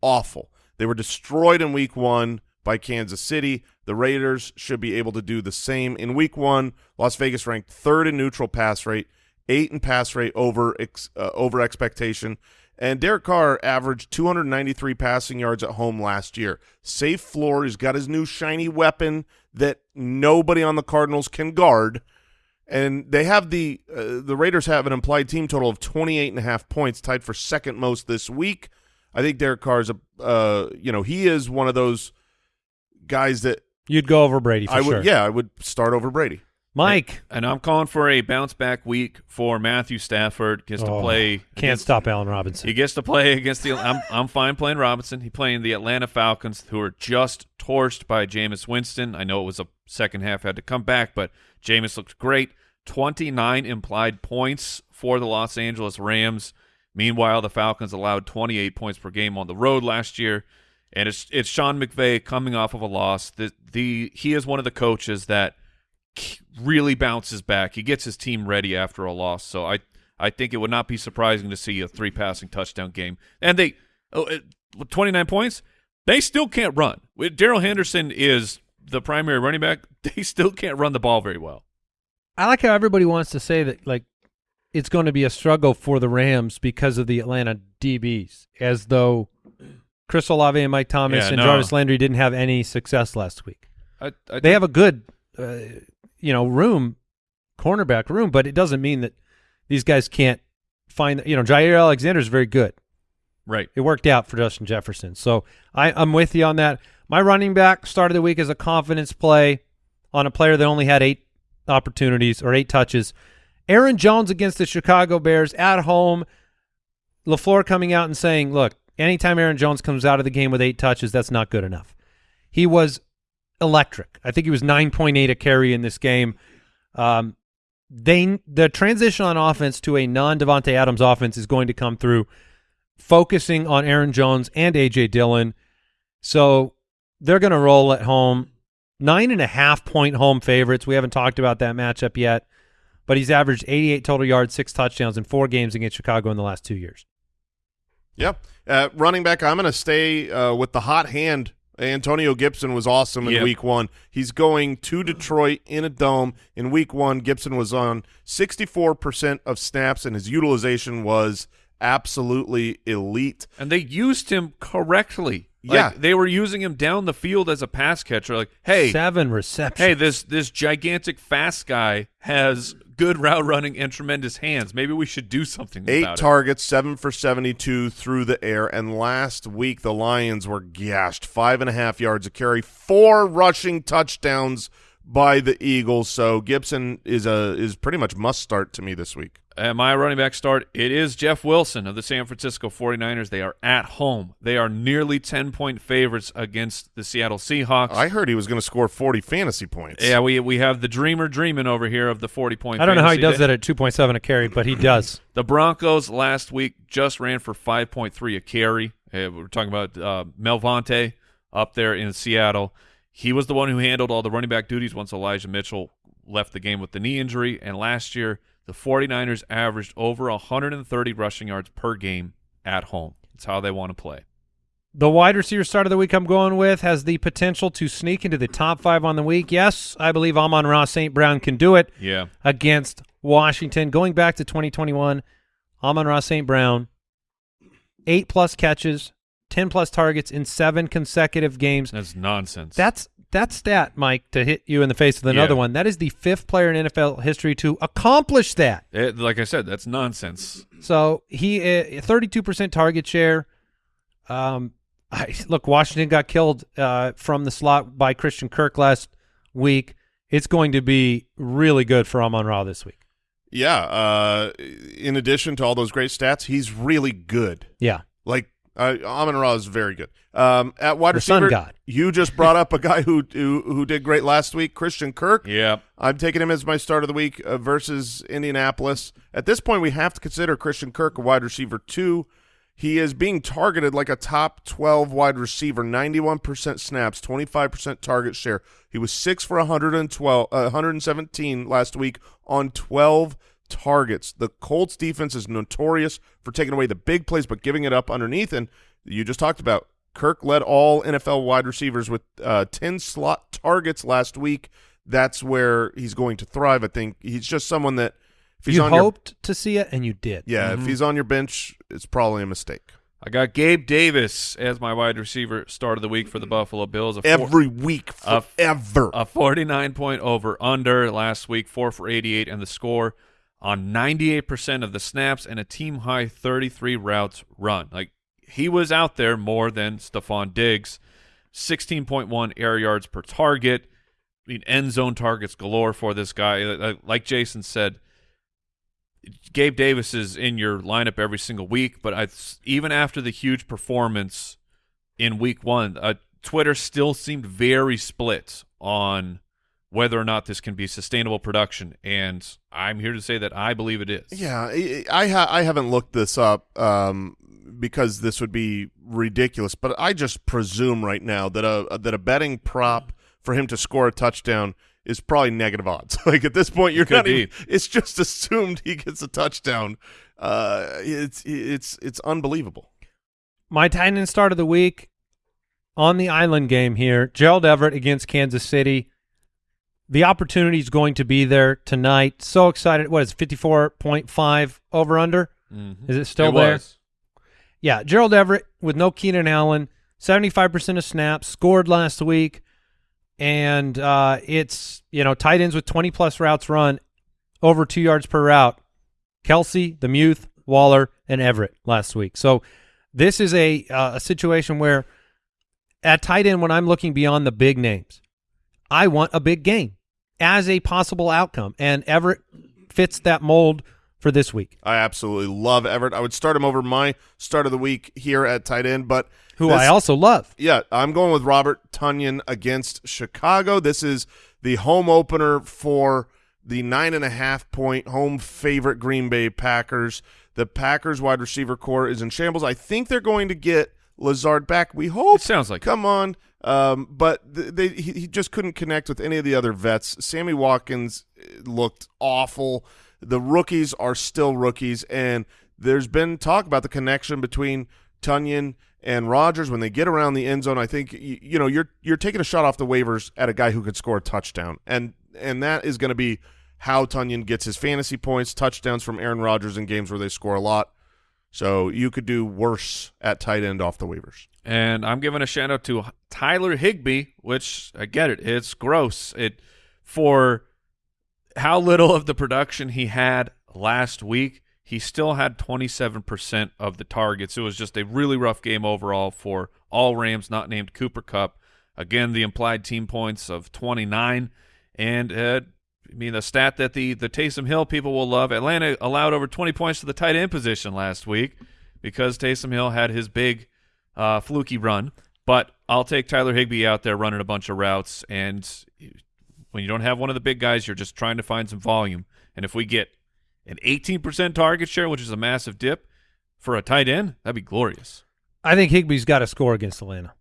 awful. They were destroyed in week one by Kansas City. The Raiders should be able to do the same. In week one, Las Vegas ranked third in neutral pass rate, eight in pass rate over ex, uh, over expectation. And Derek Carr averaged 293 passing yards at home last year. Safe floor. He's got his new shiny weapon that nobody on the Cardinals can guard and they have the uh, the Raiders have an implied team total of 28 and a half points, tied for second most this week. I think Derek Carr is a uh, you know he is one of those guys that You'd go over Brady for I would sure. yeah I would start over Brady. Mike And I'm calling for a bounce back week for Matthew Stafford. Gets to Oh, play. can't against- stop Allen Robinson. He gets to play against the. I'm I'm fine playing Robinson. He playing the Atlanta Falcons, who are just torched by Jameis Winston. I know it was a second half had to come back, but Jameis looked great. 29 implied points for the Los Angeles Rams. Meanwhile, the Falcons allowed 28 points per game on the road last year, and it's it's Sean McVay coming off of a loss. The the he is one of the coaches that really bounces back. He gets his team ready after a loss. So I I think it would not be surprising to see a three passing touchdown game. And they oh, 29 points, they still can't run. Darrell Henderson is the primary running back. They still can't run the ball very well. I like how everybody wants to say that like it's going to be a struggle for the Rams because of the Atlanta DBs, as though Chris Olave and Mike Thomas Yeah, and no. Jarvis Landry didn't have any success last week. I, I They have a good, uh, you know, room, cornerback room, but it doesn't mean that these guys can't find. You know, Jaire Alexander is very good. right. It worked out for Justin Jefferson. So I, I'm with you on that. My running back started the week as a confidence play on a player that only had eight opportunities or eight touches. Aaron Jones against the Chicago Bears at home. LaFleur coming out and saying, look, anytime Aaron Jones comes out of the game with eight touches, that's not good enough. He was electric. I think he was 9.8 a carry in this game. Um, they the transition on offense to a non Davante Adams offense is going to come through focusing on Aaron Jones and AJ Dillon. So they're going to roll at home. Nine and a half point home favorites. We haven't talked about that matchup yet, but he's averaged 88 total yards, six touchdowns in four games against Chicago in the last two years. Yep. uh, running back. I'm going to stay uh, with the hot hand. Antonio Gibson was awesome in Yep. week one. He's going to Detroit in a dome. In week one, Gibson was on 64% of snaps, and his utilization was absolutely elite. And they used him correctly. Like, Yeah. They were using him down the field as a pass catcher. Like, hey, Seven receptions. hey, this this gigantic fast guy has good route running and tremendous hands. Maybe we should do something Eight about it. targets, seven for 72 through the air. And last week, the Lions were gashed. Five and a half yards a carry, four rushing touchdowns by the Eagles. So Gibson is a is pretty much must start to me this week. At my running back start, it is Jeff Wilson of the San Francisco 49ers. They are at home. They are nearly 10-point favorites against the Seattle Seahawks. I heard he was going to score 40 fantasy points. yeah, we we have the dreamer dreaming over here of the 40-point I don't know how he does day. that at 2.7 a carry, but he does. The Broncos last week just ran for 5.3 a carry. Uh, we're talking about uh, Melvante up there in Seattle. He was the one who handled all the running back duties once Elijah Mitchell left the game with the knee injury. And last year, the 49ers averaged over 130 rushing yards per game at home. It's how they want to play. The wide receiver start of the week I'm going with has the potential to sneak into the top five on the week. Yes, I believe Amon-Ra St. Brown can do it Yeah. against Washington. Going back to 2021, Amon-Ra St. Brown, eight plus catches, 10 plus targets in seven consecutive games. That's nonsense. That's that stat, Mike, to hit you in the face with another Yeah. one. That is the fifth player in NFL history to accomplish that. It- like I said, that's nonsense. So he thirty-two percent target share. Um, I, look, Washington got killed uh, from the slot by Christian Kirk last week. It's going to be really good for Amon Ra this week. Yeah. Uh, in addition to all those great stats, he's really good. Yeah, Like uh, Amon Ra is very good. Um, at wide The sun receiver, god. you just brought up a guy who, who who did great last week, Christian Kirk. Yeah. I'm taking him as my start of the week uh, versus Indianapolis. At this point, we have to consider Christian Kirk a wide receiver two. He is being targeted like a top 12 wide receiver, 91% snaps, 25% target share. He was 6 for 112, uh, 117 last week on 12 targets. The Colts defense is notorious for taking away the big plays but giving it up underneath. And you just talked about Kirk led all NFL wide receivers with uh, 10 slot targets last week. That's where he's going to thrive. I think he's just someone that if he's you on your hoped to see it, and you did. yeah, if he's on your bench, it's probably a mistake. I got Gabe Davis as my wide receiver start of the week for the Buffalo Bills. A four- Every week, forever. a 49 point over under last week, 4 for 88 and the score on 98% of the snaps and a team high 33 routes run. Like he was out there more than Stefon Diggs. 16.1 air yards per target. I mean end zone targets galore for this guy. Like- Jason said, Gabe Davis is in your lineup every single week, but I even after the huge performance in week 1, uh, Twitter still seemed very split on whether or not this can be sustainable production, and I'm here to say that I believe it is. yeah, I I, ha- I haven't looked this up um, because this would be ridiculous, but I just presume right now that a that a betting prop for him to score a touchdown is probably negative odds. like at this point, you're could not. Even, it's just assumed he gets a touchdown. Uh, it's it's it's unbelievable. My tight end start of the week on the island game here, Gerald Everett against Kansas City. The opportunity is going to be there tonight. So excited. What is it, 54.5 over under? Mhm. Is it still It there? was. Yeah, Gerald Everett with no Keenan Allen, 75% of snaps, scored last week. And uh, it's, you know, tight ends with 20 plus routes run over two yards per route. Kelce, the Muth, Waller, and Everett last week. So this is a uh, a situation where at tight end, when I'm looking beyond the big names, I want a big game as a possible outcome. And Everett fits that mold for this week. I absolutely love Everett. I would start him over my start of the week here at tight end, but Who this- I also love. Yeah, I'm going with Robert Tonyan against Chicago. This is the home opener for the nine and a half point home favorite Green Bay Packers. The Packers wide receiver core is in shambles. I think they're going to get Lazard back. We hope. It sounds like. Come on. Um, but th- they, he, he just couldn't connect with any of the other vets. Sammy Watkins eh, looked awful. The rookies are still rookies, and there's been talk about the connection between Tonyan and Rodgers when they get around the end zone. I think you, you know you're you're taking a shot off the waivers at a guy who could score a touchdown, and and that is going to be how Tonyan gets his fantasy points, touchdowns from Aaron Rodgers in games where they score a lot. So you could do worse at tight end off the waivers. And I'm giving a shout out to Tyler Higbee, which I get it. It's gross. It for how little of the production he had last week, he still had 27% of the targets. It was just a really rough game overall for all Rams not named Cooper Kupp. Again, the implied team points of 29 And uh, I mean, the stat that the the Taysom Hill people will love: Atlanta allowed over 20 points to the tight end position last week because Taysom Hill had his big uh, fluky run. But I'll take Tyler Higbee out there running a bunch of routes, and when you don't have one of the big guys, you're just trying to find some volume. And if we get an 18% target share, which is a massive dip for a tight end, that'd be glorious. I think Higbee's got to score against Atlanta.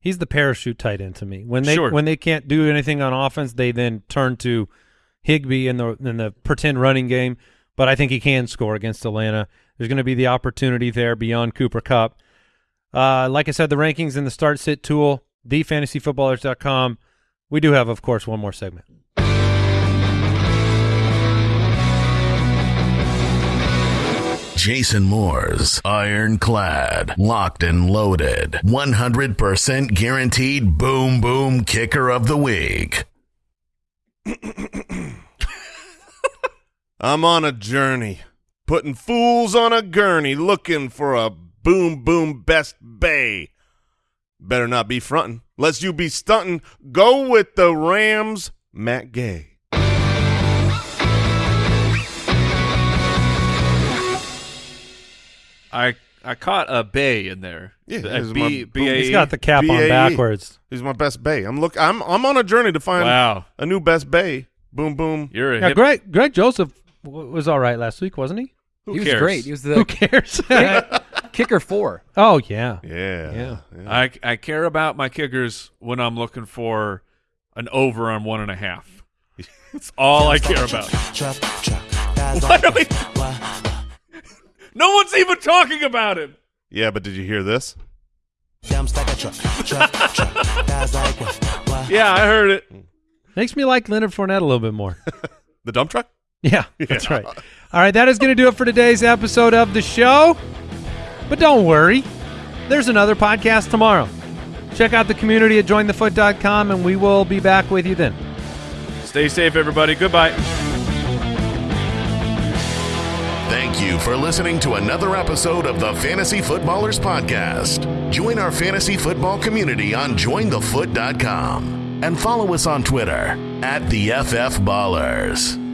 He's the parachute tight end to me. When they Sure. when they can't do anything on offense, they then turn to Higbee in the in the pretend running game. But I think he can score against Atlanta. There's going to be the opportunity there beyond Cooper Kupp. Uh, like I said, the rankings in the start sit tool, thefantasyfootballers.com. We do have, of course, one more segment. Jason Moore's ironclad, locked and loaded, 100% guaranteed boom boom kicker of the week. I'm on a journey, putting fools on a gurney, looking for a boom boom best bay. Better not be frontin', lest you be stuntin'. Go with the Rams, Matt Gay. I I caught a bay in there. Yeah, this is B- my- B- A- He's got the cap on BAE. backwards. He's my best bay. I'm look. I'm I'm on a journey to find Wow, a new best bay. Boom boom. you're a Yeah, hip, Greg Greg Joseph w- was all right last week, wasn't he? Who he was cares? great. He was Who the cares? kicker four. oh yeah, Yeah. Yeah. I I care about my kickers when I'm looking for an over on one and a half. That's all I care about. Truck, truck. Guys What are we? What? No one's even talking about him. Yeah, but did you hear this? Yeah, I heard it. makes me like Leonard Fournette a little bit more. The dump truck? Yeah, that's right. All right, that is going to do it for today's episode of the show. But don't worry, there's another podcast tomorrow. Check out the community at jointhefoot.com, and we will be back with you then. Stay safe, everybody. Goodbye. Thank you for listening to another episode of the Fantasy Footballers Podcast. Join our fantasy football community on jointhefoot.com and follow us on Twitter at the FF Ballers.